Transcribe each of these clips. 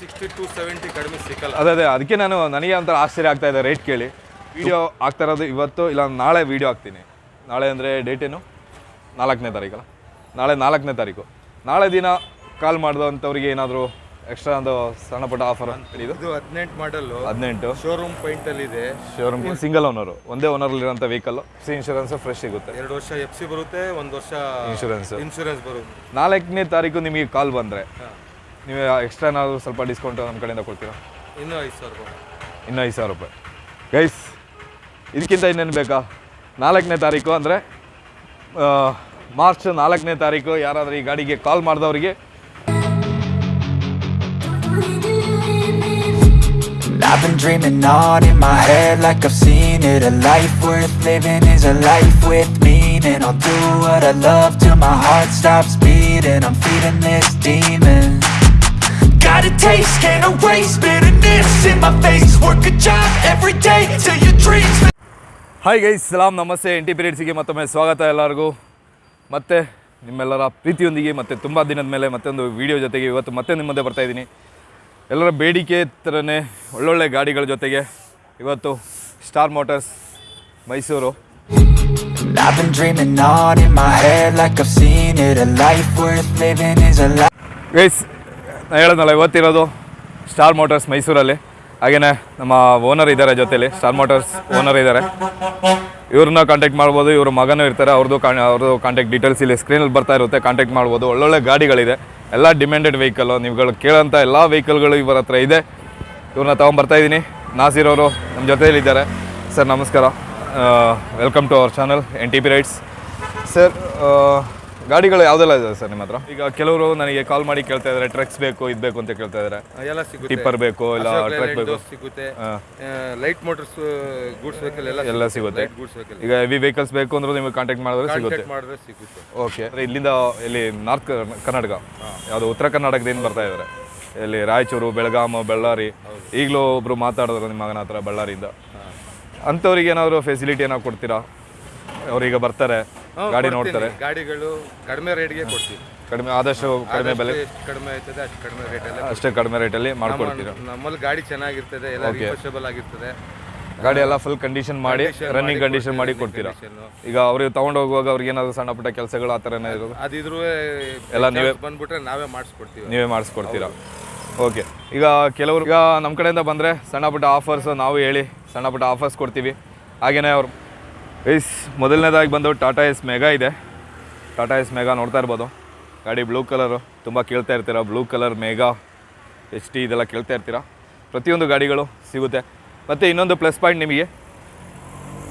Sixty to seventy ಕಡಿಮೆ ಸಿಕ್ಕಲ್ಲ. ಅದೇ ಅದೇ ಅದಕ್ಕೆ ನಾನು ನನಗೆ ಒಂಥರ ಆಶ್ಚರ್ಯ ಆಗ್ತಾ ಇದೆ ರೇಟ್ ಕೇಳಿ. ವಿಡಿಯೋ ಆಗ್ತಾ ಇರೋದು ಇವತ್ತು ಇಲ್ಲ ನಾಳೆ ವಿಡಿಯೋ ಹಾಕ್ತೀನಿ. ನಾಳೆ ಅಂದರೆ ಡೇಟ್ ಏನು? ನಾಲ್ಕನೇ ತಾರೀಕಲ್ಲ. ನಾಳೆ ನಾಲ್ಕನೇ ತಾರೀಕು. ನಾಳೆ ದಿನ ಕಾಲ್ ಮಾಡಿದಂಥವ್ರಿಗೆ ಏನಾದರೂ ಎಕ್ಸ್ಟ್ರಾ ಒಂದು ಸಣ್ಣ ಪುಟ್ಟ ಆಫರ್ ಇದು? ಹದಿನೆಂಟು ಮಾಡಲ್ಲು ಹದಿನೆಂಟು. ಶೋರೂಮ್ ಪಾಯಿಂಟ್ ಅಲ್ಲಿ ಇದೆ. ಶೋರೂಮ್ ಸಿಂಗಲ್ ಓನರು ಒಂದೇ ಓನರ್ಲಿರೋಂಥ ವೆಹಿಕಲ್ ಸಿ ಇನ್ಶೂರೆನ್ಸ್ ಫ್ರೆಶ್ ಸಿಗುತ್ತೆ. ಎರಡು ವರ್ಷ ಎಫ್ ಸಿ ಬರುತ್ತೆ ಒಂದು ವರ್ಷ ಇನ್ಶೂರೆನ್ಸ್ ಇನ್ಶೂರೆನ್ಸ್ ಬರುತ್ತೆ. ನಾಲ್ಕನೇ ತಾರೀಕು ನಿಮಗೆ ಕಾಲ್ ಬಂದರೆ ನೀವು ಎಕ್ಸ್ಟ್ರಾ ಏನಾದರೂ ಸ್ವಲ್ಪ ಡಿಸ್ಕೌಂಟ್ ನಮ್ಮ ಕಡೆಯಿಂದ ಕೊಡ್ತೀರಾ ಇನ್ನೂ ಐದು ಸಾವಿರ ರೂಪಾಯಿ ಇನ್ನೂ ಐದು ಸಾವಿರ ರೂಪಾಯಿ ಗೈಸ್ ಇದಕ್ಕಿಂತ ಇನ್ನೇನು ಬೇಕಾ ನಾಲ್ಕನೇ ತಾರೀಕು ಅಂದರೆ ಮಾರ್ಚ್ ನಾಲ್ಕನೇ ತಾರೀಕು ಯಾರಾದರೂ ಈ ಗಾಡಿಗೆ ಕಾಲ್ ಮಾಡಿದವರಿಗೆ I've been dreaming on in my head like I've seen it A life worth living is a life with meaning I'll do what I love till my heart stops beating I'm feeding this demon Got a taste, can't erase bitterness in my face Work a job every day till your dreams hi guys ಸಲಾಂ ನಮಸ್ತೆ N T ಪೀರಿಯಡ್ಸಿಗೆ ಮತ್ತೊಮ್ಮೆ ಸ್ವಾಗತ ಎಲ್ಲರಿಗೂ ಮತ್ತೆ ನಿಮ್ಮೆಲ್ಲರ ಪ್ರೀತಿಯೊಂದಿಗೆ ಮತ್ತೆ ತುಂಬ ದಿನದ ಮೇಲೆ ಮತ್ತೊಂದು ವಿಡಿಯೋ ಜೊತೆಗೆ ಇವತ್ತು ಮತ್ತೆ ನಿಮ್ಮ ಮುಂದೆ ಬರ್ತಾ ಇದ್ದೀನಿ ಎಲ್ಲರ ಬೇಡಿಕೆ ಥರನೇ ಒಳ್ಳೊಳ್ಳೆ ಗಾಡಿಗಳ ಜೊತೆಗೆ ಇವತ್ತು ಸ್ಟಾರ್ ಮೋಟರ್ಸ್ ಮೈಸೂರು ಗೈಸ್ ನಾನು ಹೇಳೋದಲ್ಲ ಇವತ್ತಿರೋದು ಸ್ಟಾರ್ ಮೋಟರ್ಸ್ ಮೈಸೂರಲ್ಲಿ. ಹಾಗೆಯೇ ನಮ್ಮ ಓನರ್ ಇದ್ದಾರೆ ಜೊತೆಯಲ್ಲಿ ಸ್ಟಾರ್ ಮೋಟರ್ಸ್ ಓನರ್ ಇದ್ದಾರೆ ಇವ್ರನ್ನ ಕಾಂಟ್ಯಾಕ್ಟ್ ಮಾಡ್ಬೋದು, ಇವ್ರ ಮಗನೂ ಇರ್ತಾರೆ ಅವ್ರದ್ದು ಕಾ ಅವ್ರದ್ದು ಕಾಂಟ್ಯಾಕ್ಟ್ ಡೀಟೇಲ್ಸ್ ಇಲ್ಲಿ ಸ್ಕ್ರೀನಲ್ಲಿ ಬರ್ತಾ ಇರುತ್ತೆ ಕಾಂಟ್ಯಾಕ್ಟ್ ಮಾಡ್ಬೋದು. ಒಳ್ಳೊಳ್ಳೆ ಗಾಡಿಗಳಿದೆ, ಎಲ್ಲ ಡಿಮ್ಯಾಂಡೆಡ್ ವೆಹಿಕಲ್ಲು ನೀವುಗಳು ಕೇಳೋಂಥ ಎಲ್ಲ ವೆಹಿಕಲ್ಗಳು ಇವರ ಹತ್ರ ಇದೆ. ಇವ್ರನ್ನ ತೊಗೊಂಬರ್ತಾ ಇದ್ದೀನಿ. ನಾಸಿರ್ ಅವರು ನಮ್ಮ ಜೊತೆಯಲ್ಲಿದ್ದಾರೆ. ಸರ್, ನಮಸ್ಕಾರ. Welcome to our channel N T P rides sir ಗಾಡಿಗಳು ಯಾವುದೆಲ್ಲ ಇದೆ ಸರ್ ನಿಮ್ಮ ಹತ್ರ? ಈಗ ಕೆಲವರು ನನಗೆ ಕಾಲ್ ಮಾಡಿ ಕೇಳ್ತಾ ಇದ್ದಾರೆ ಟ್ರಕ್ಸ್ ಬೇಕು ಇದು ಬೇಕು ಅಂತ ಕೇಳ್ತಾ ಇದ್ದಾರೆ ಎಲ್ಲ ಸಿಗುತ್ತೆ. ಟಿಪ್ಪರ್ ಬೇಕು ಇಲ್ಲ ಟ್ರಕ್ ಬೇಕು. ಸಿಗುತ್ತೆ. ಲೈಟ್ ಮೋಟರ್ಸ್ ಗೂಡ್ಸ್ ವೆಹಿಕಲ್ ಎಲ್ಲ ಎಲ್ಲ ಸಿಗುತ್ತೆ. ಗೂಡ್ಸ್ ವೆಹಿಕಲ್ ಈಗ ಹೆವಿ ವೆಹಿಕಲ್ಸ್ ಬೇಕು ಅಂದ್ರೆ ನಿಮಗೆ ಕಾಂಟ್ಯಾಕ್ಟ್ ಮಾಡಿದ್ರೆ ಸಿಗುತ್ತೆ. ಕಾಂಟ್ಯಾಕ್ಟ್ ಮಾಡಿದ್ರೆ ಸಿಗುತ್ತೆ. ಓಕೆ ಇಲ್ಲಿಂದ ಇಲ್ಲಿ ನಾರ್ತ್ ಕರ್ನಾಟಕ ಯಾವುದು ಉತ್ತರ ಕರ್ನಾಟಕದಿಂದ ಬರ್ತಾ ಇದ್ದಾರೆ ಇಲ್ಲಿ ರಾಯಚೂರು ಬೆಳಗಾಂ ಬಳ್ಳಾರಿ. ಈಗಲೂ ಒಬ್ರು ಮಾತಾಡಿದ್ರು ನಿಮ್ಮ ಮಗನ ಹತ್ರ ಬಳ್ಳಾರಿಯಿಂದ. ಅಂಥವ್ರಿಗೆ ಏನಾದರೂ ಫೆಸಿಲಿಟಿ ಏನಾದ್ರು ಕೊಡ್ತೀರಾ? ಅವ್ರೀಗ ಬರ್ತಾರೆ. ಗಾಡಿ ನೋಡ್ತಾರೆ. ಗಾಡಿಗಳು ಕಡಿಮೆ ರೇಟ್ಗೆ ಕೊಡ್ತೀವಿ. ಕಡಿಮೆ ಆದಷ್ಟು ಕಡಿಮೆ ಬೆಲೆ ಎಷ್ಟು ಕಡಿಮೆ ಆಯ್ತದೆ ಅಷ್ಟು ಕಡಿಮೆ ರೇಟಲ್ಲಿ ಅಷ್ಟೇ ಕಡಿಮೆ ರೇಟಲ್ಲಿ ಮಾಡ್ಕೊಡ್ತೀರಾ? ನಮ್ಮಲ್ಲಿ ಗಾಡಿ ಚೆನ್ನಾಗಿರ್ತದೆ ಎಲ್ಲ ರಿಫರ್ಷಬಲ್ ಆಗಿರ್ತದೆ. ಗಾಡಿ ಎಲ್ಲ ಫುಲ್ ಕಂಡೀಷನ್ ಮಾಡಿ ರನ್ನಿಂಗ್ ಕಂಡೀಷನ್ ಮಾಡಿ ಕೊಡ್ತೀರಾ? ಈಗ ಅವ್ರಿಗೆ ತಗೊಂಡು ಹೋಗುವಾಗ ಅವ್ರಿಗೆ ಏನಾದ್ರು ಸಣ್ಣ ಪುಟ್ಟ ಕೆಲಸಗಳು ಆ ಥರ ಇರೋದು? ಅದಿದ್ರು ಎಲ್ಲ ನೀವೇ ಬಂದ್ಬಿಟ್ರೆ ನಾವೇ ಮಾಡಿಸ್ಕೊಡ್ತೀವಿ. ನೀವೇ ಮಾಡಿಸ್ಕೊಡ್ತೀರಾ? ಓಕೆ ಈಗ ಕೆಲವರು ಈಗ ನಮ್ಮ ಕಡೆಯಿಂದ ಬಂದರೆ ಸಣ್ಣ ಪುಟ್ಟ ಆಫರ್ಸ್ ನಾವು ಹೇಳಿ ಸಣ್ಣ ಪುಟ್ಟ ಆಫರ್ಸ್ ಕೊಡ್ತೀವಿ. ಹಾಗೆಯೇ ಅವ್ರು ಐಸ್ ಮೊದಲನೇದಾಗಿ ಬಂದು ಟಾಟಾ ಎಸ್ ಮೆಗಾ ಇದೆ. ಟಾಟಾ ಎಸ್ ಮೆಗಾ ನೋಡ್ತಾ ಇರ್ಬೋದು. ಗಾಡಿ ಬ್ಲೂ ಕಲರು ತುಂಬ ಕೇಳ್ತಾ ಇರ್ತೀರಾ? Blue colour Mega H T ಇದೆಲ್ಲ ಕೇಳ್ತಾ ಇರ್ತೀರಾ? ಪ್ರತಿಯೊಂದು ಗಾಡಿಗಳು ಸಿಗುತ್ತೆ. ಮತ್ತು ಇನ್ನೊಂದು ಪ್ಲಸ್ ಪಾಯಿಂಟ್ ನಿಮಗೆ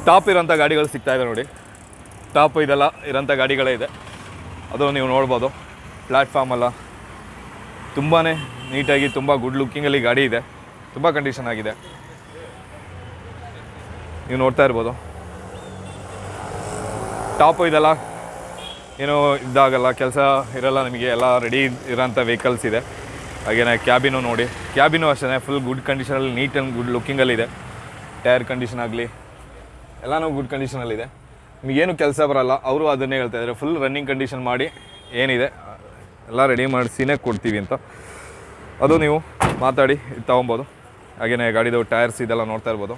ಟಾಪ್ ಇರೋಂಥ ಗಾಡಿಗಳು ಸಿಗ್ತಾ ಇದೆ ನೋಡಿ. ಟಾಪ್ ಇದೆಲ್ಲ ಇರೋಂಥ ಗಾಡಿಗಳೇ ಇದೆ. ಅದು ನೀವು ನೋಡ್ಬೋದು. ಪ್ಲ್ಯಾಟ್ಫಾರ್ಮೆಲ್ಲ ತುಂಬಾ ನೀಟಾಗಿ, ತುಂಬ ಗುಡ್ ಲುಕ್ಕಿಂಗಲ್ಲಿ ಗಾಡಿ ಇದೆ. ತುಂಬ ಕಂಡೀಷನ್ ಆಗಿದೆ. ನೀವು ನೋಡ್ತಾ ಇರ್ಬೋದು. ಟಾಪು ಇದೆಲ್ಲ? ಏನು ಇದಾಗಲ್ಲ ಕೆಲಸ ಇರಲ್ಲ ನಿಮಗೆ, ಎಲ್ಲ ರೆಡಿ ಇರೋಂಥ ವೆಹಿಕಲ್ಸ್ ಇದೆ. ಹಾಗೇನೆ ಕ್ಯಾಬಿನು ನೋಡಿ. ಕ್ಯಾಬಿನು ಅಷ್ಟೇ ಫುಲ್ ಗುಡ್ ಕಂಡೀಷನಲ್ಲಿ ನೀಟ್ ಆ್ಯಂಡ್ ಗುಡ್ ಲುಕ್ಕಿಂಗಲ್ಲಿದೆ ಟೈರ್ ಕಂಡೀಷನ್ ಆಗಲಿ, ಎಲ್ಲನೂ ಗುಡ್ ಕಂಡೀಷನಲ್ಲಿದೆ ನಿಮಗೇನು ಕೆಲಸ ಬರಲ್ಲ, ಅವರು ಅದನ್ನೇ ಹೇಳ್ತಾ ಇದ್ದಾರೆ. ಫುಲ್ ರನ್ನಿಂಗ್ ಕಂಡೀಷನ್ ಮಾಡಿ, ಏನಿದೆ, ಎಲ್ಲ ರೆಡಿ ಮಾಡಿಸಿನೇ ಕೊಡ್ತೀವಿ ಅಂತ. ಅದು ನೀವು ಮಾತಾಡಿ ತೊಗೊಬೋದು. ಹಾಗೆಯೇ ಗಾಡಿದು ಟೈರ್ಸ್ ಇದೆಲ್ಲ ನೋಡ್ತಾ ಇರ್ಬೋದು.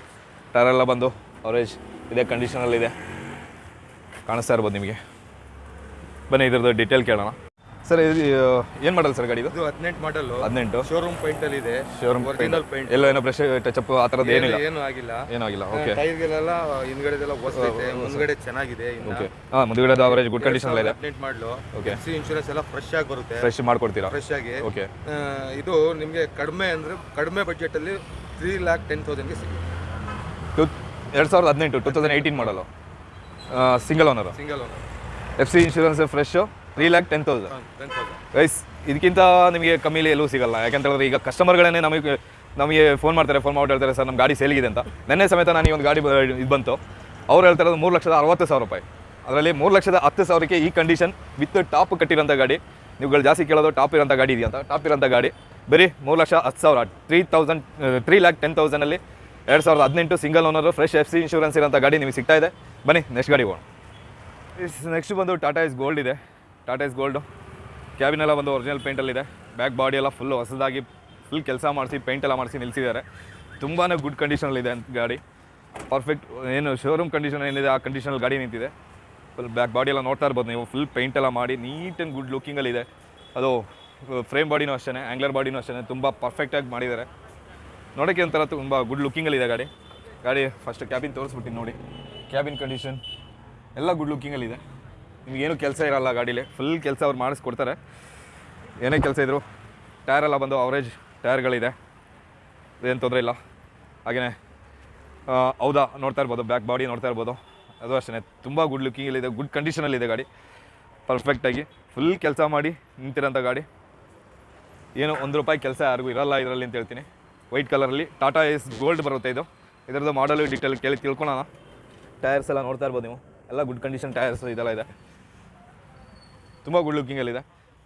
ಟೈರೆಲ್ಲ ಬಂದು ಅವರೇಜ್ ಇದೇ ಕಂಡೀಷನಲ್ಲಿದೆ ಕಾಣಿಸ್ತಾ ಇರ್ಬೋದು ನಿಮಗೆ. ಬನ್ನಿ ಇದ್ರದ್ದು ಡೀಟೇಲ್ ಕೇಳೋಣ. ಸರ್ ಇದು ಏನು ಮಾಡಲ್ಲ ಸರ್ ಗಾಡಿ ಇದು? ಹದಿನೆಂಟು ಮಾಡಲು ಹದಿನೆಂಟು. ಶೋರೂಮ್ ಪೈಂಟ್ ಅಲ್ಲಿ ಇದೆ. ಶೋರೂಮ್ ಒರಿಜಿನಲ್ ಪೈಂಟ್ ಎಲ್ಲ ಏನೋ ಬ್ರಷ್ ಟಚಪ್ ಆ ಥರದ್ದು ಏನಿಲ್ಲ? ಏನು ಆಗಿಲ್ಲ. ಏನೂ ಆಗಿಲ್ಲ ಓಕೆ ಟೈರ್ಗಳೆಲ್ಲ ಹಿಂದ್ಗಡೆದೆಲ್ಲ ಹೊಸೈತೆ ಮುಂದ್ಗಡೆ ಚೆನ್ನಾಗಿದೆ ಇನ್ನು. ಓಕೆ ಹಾಂ ಮುಂದ್ಗಡೆ ಅವರೇಜ್ ಗುಡ್ ಕಂಡೀಷನಲ್ಲಿದೆ ಹದಿನೆಂಟು ಮಾಡಲು ಓಕೆ ಸಿ ಇನ್ಶೂರೆನ್ಸ್ ಎಲ್ಲ ಫ್ರೆಶ್ ಆಗಿ ಬರುತ್ತೆ. ಫ್ರೆಶ್ ಮಾಡ್ಕೊಡ್ತೀರಾ? ಫ್ರೆಶ್ ಆಗಿ. ಓಕೆ ಇದು ನಿಮಗೆ ಕಡಿಮೆ ಅಂದ್ರೆ ಕಡಿಮೆ ಬಜೆಟ್ ಅಲ್ಲಿ ತ್ರೀ ಲ್ಯಾಕ್ ಟೆನ್ ತೌಸಂಡ್ಗೆ ಸಿಗುತ್ತೆ. ಟು ಎರಡು ಸಾವಿರದ ಹದಿನೆಂಟು two thousand eighteen model single owner single owner F C insurance fresh three lakh ten thousand guys ಇದಕ್ಕಿಂತ ನಿಮಗೆ ಕಮ್ಮಿಲಿ ಎಲ್ಲೂ ಸಿಗಲ್ಲ. ಯಾಕಂತ ಹೇಳಿದ್ರೆ ಈಗ ಕಸ್ಟಮರ್ಗಳೇ ನಮಗೆ ನಮಗೆ ಫೋನ್ ಮಾಡ್ತಾರೆ ಫೋನ್ ಮಾಡಿ ಹೇಳ್ತಾರೆ ಸರ್ ನಮ್ಮ ಗಾಡಿ ಸೇಲಿಗಿದೆ ಅಂತ. ನೆನ್ನೆ ಸಮೇತ ನಾನು ಈ ಒಂದು ಗಾಡಿ ಇದು ಬಂತು. ಅವ್ರು ಹೇಳ್ತಾರೆ ಮೂರು ಲಕ್ಷದ ಅರವತ್ತು ಸಾವಿರ ರೂಪಾಯಿ. ಅದರಲ್ಲಿ ಮೂರು ಲಕ್ಷದ ಹತ್ತು ಸಾವಿರಕ್ಕೆ ಈ ಕಂಡೀಷನ್ ವಿತ್ ಟಾಪ್ ಕಟ್ಟಿರೋಂಥ ಗಾಡಿ. ನೀವುಗಳು ಜಾಸ್ತಿ ಕೇಳೋದು ಟಾಪ್ ಇರೋಂಥ ಗಾಡಿ ಇದೆಯಂತ ಟಾಪ್ ಇರೋಂಥ ಗಾಡಿ. ಬರೀ ಮೂರು ಲಕ್ಷ ಹತ್ತು ಸಾವಿರ three thousand three lakh ten ತೌಸಂಡಲ್ಲಿ ಎರಡು ಸಾವಿರದ ಹದಿನೆಂಟು single owner fresh F C insurance ಇರೋಂಥ ಗಾಡಿ ನಿಮಗೆ ಸಿಗ್ತಾ ಇದೆ. ಬನ್ನಿ ನೆಕ್ಸ್ಟ್ ಗಾಡಿ ಹೋಗೋಣ. ನೆಕ್ಸ್ಟ್ ಬಂದು ಟಾಟಾ ಇಸ್ ಗೋಲ್ಡ್ ಇದೆ. ಟಾಟಾ ಇಸ್ ಗೋಲ್ಡು ಕ್ಯಾಬಿನೆಲ್ಲ ಬಂದು ಒರಿಜಿನಲ್ ಪೇಂಟಲ್ಲಿದೆ ಬ್ಯಾಕ್ ಬಾಡಿ ಎಲ್ಲ ಫುಲ್ ಹೊಸದಾಗಿ ಫುಲ್ ಕೆಲಸ ಮಾಡಿಸಿ ಪೇಂಟ್ ಎಲ್ಲ ಮಾಡಿಸಿ ನಿಲ್ಲಿಸಿದ್ದಾರೆ ತುಂಬಾ ಗುಡ್ ಕಂಡೀಷನಲ್ಲಿದೆ ಅಂತ ಗಾಡಿ. ಪರ್ಫೆಕ್ಟ್ ಏನು ಶೋರೂಮ್ ಕಂಡೀಷನ್ ಏನಿದೆ, ಆ ಕಂಡೀಷನಲ್ಲಿ ಗಾಡಿ ನಿಂತಿದೆ. ಫುಲ್ ಬ್ಯಾಕ್ ಬಾಡಿ ಎಲ್ಲ ನೋಡ್ತಾ ಇರ್ಬೋದು ನೀವು. ಫುಲ್ ಪೇಂಟ್ ಎಲ್ಲ ಮಾಡಿ ನೀಟ್ ಆ್ಯಂಡ್ ಗುಡ್ ಲುಕ್ಕಿಂಗಲ್ಲಿದೆ ಅದು ಫ್ರೇಮ್ ಬಾಡಿನೂ ಅಷ್ಟೇ ಆ್ಯಂಗ್ಲರ್ ಬಾಡಿನೂ ಅಷ್ಟೇ ತುಂಬ ಪರ್ಫೆಕ್ಟಾಗಿ ಮಾಡಿದ್ದಾರೆ. ನೋಡೋಕ್ಕೆ ಒಂಥರ ತುಂಬ ಗುಡ್ ಲುಕ್ಕಿಂಗಲ್ಲಿದೆ ಗಾಡಿ. ಗಾಡಿ ಫಸ್ಟ್ ಕ್ಯಾಬಿನ್ ತೋರಿಸ್ಬಿಟ್ಟು ನೋಡಿ. ಕ್ಯಾಬಿನ್ ಕಂಡೀಷನ್ ಎಲ್ಲ ಗುಡ್ ಲುಕ್ಕಿಂಗಲ್ಲಿದೆ ನಿಮಗೇನು ಕೆಲಸ ಇರಲ್ಲ ಗಾಡೀಲಿ. ಫುಲ್ ಕೆಲಸ ಅವ್ರು ಮಾಡಿಸ್ಕೊಡ್ತಾರೆ. ಏನೇ ಕೆಲಸ ಇದ್ರು ಟೈರ್ ಎಲ್ಲ ಬಂದು ಅವರೇಜ್ ಟೈರ್ಗಳಿದೆ ಏನು ತೊಂದರೆ ಇಲ್ಲ. ಹಾಗೆಯೇ ಹೌದಾ ನೋಡ್ತಾ ಇರ್ಬೋದು ಬ್ಯಾಕ್ ಬಾಡಿ ನೋಡ್ತಾ ಇರ್ಬೋದು. ಅದು ಅಷ್ಟೇ ತುಂಬ ಗುಡ್ ಲುಕ್ಕಿಂಗಲ್ಲಿದೆ ಗುಡ್ ಕಂಡೀಷನಲ್ಲಿದೆ ಗಾಡಿ. ಪರ್ಫೆಕ್ಟಾಗಿ ಫುಲ್ ಕೆಲಸ ಮಾಡಿ ನಿಂತಿರೋಂಥ ಗಾಡಿ. ಏನು ಒಂದು ರೂಪಾಯಿ ಕೆಲಸ ಯಾರಿಗೂ ಇರಲ್ಲ ಇದರಲ್ಲಿ ಅಂತ ಹೇಳ್ತೀನಿ. ವೈಟ್ ಕಲರಲ್ಲಿ ಟಾಟಾ ಎಸ್ ಗೋಲ್ಡ್ ಬರುತ್ತೆ ಇದು. ಇದರದ್ದು ಮಾಡಲು ಡಿಟೇಲ್ ಕೇಳಿ ತಿಳ್ಕೊಳೋಣ. ಟೈರ್ಸ್ ಎಲ್ಲ ನೋಡ್ತಾ ಇರ್ಬೋದು ನೀವು. ಎಲ್ಲ ಗುಡ್ ಕಂಡೀಷನ್ ಟೈರ್ಸ್ ಇದೆಲ್ಲ ಇದೆ. ತುಂಬ ಗುಡ್ ಲುಕ್ಕಿಂಗಲ್ಲಿದೆ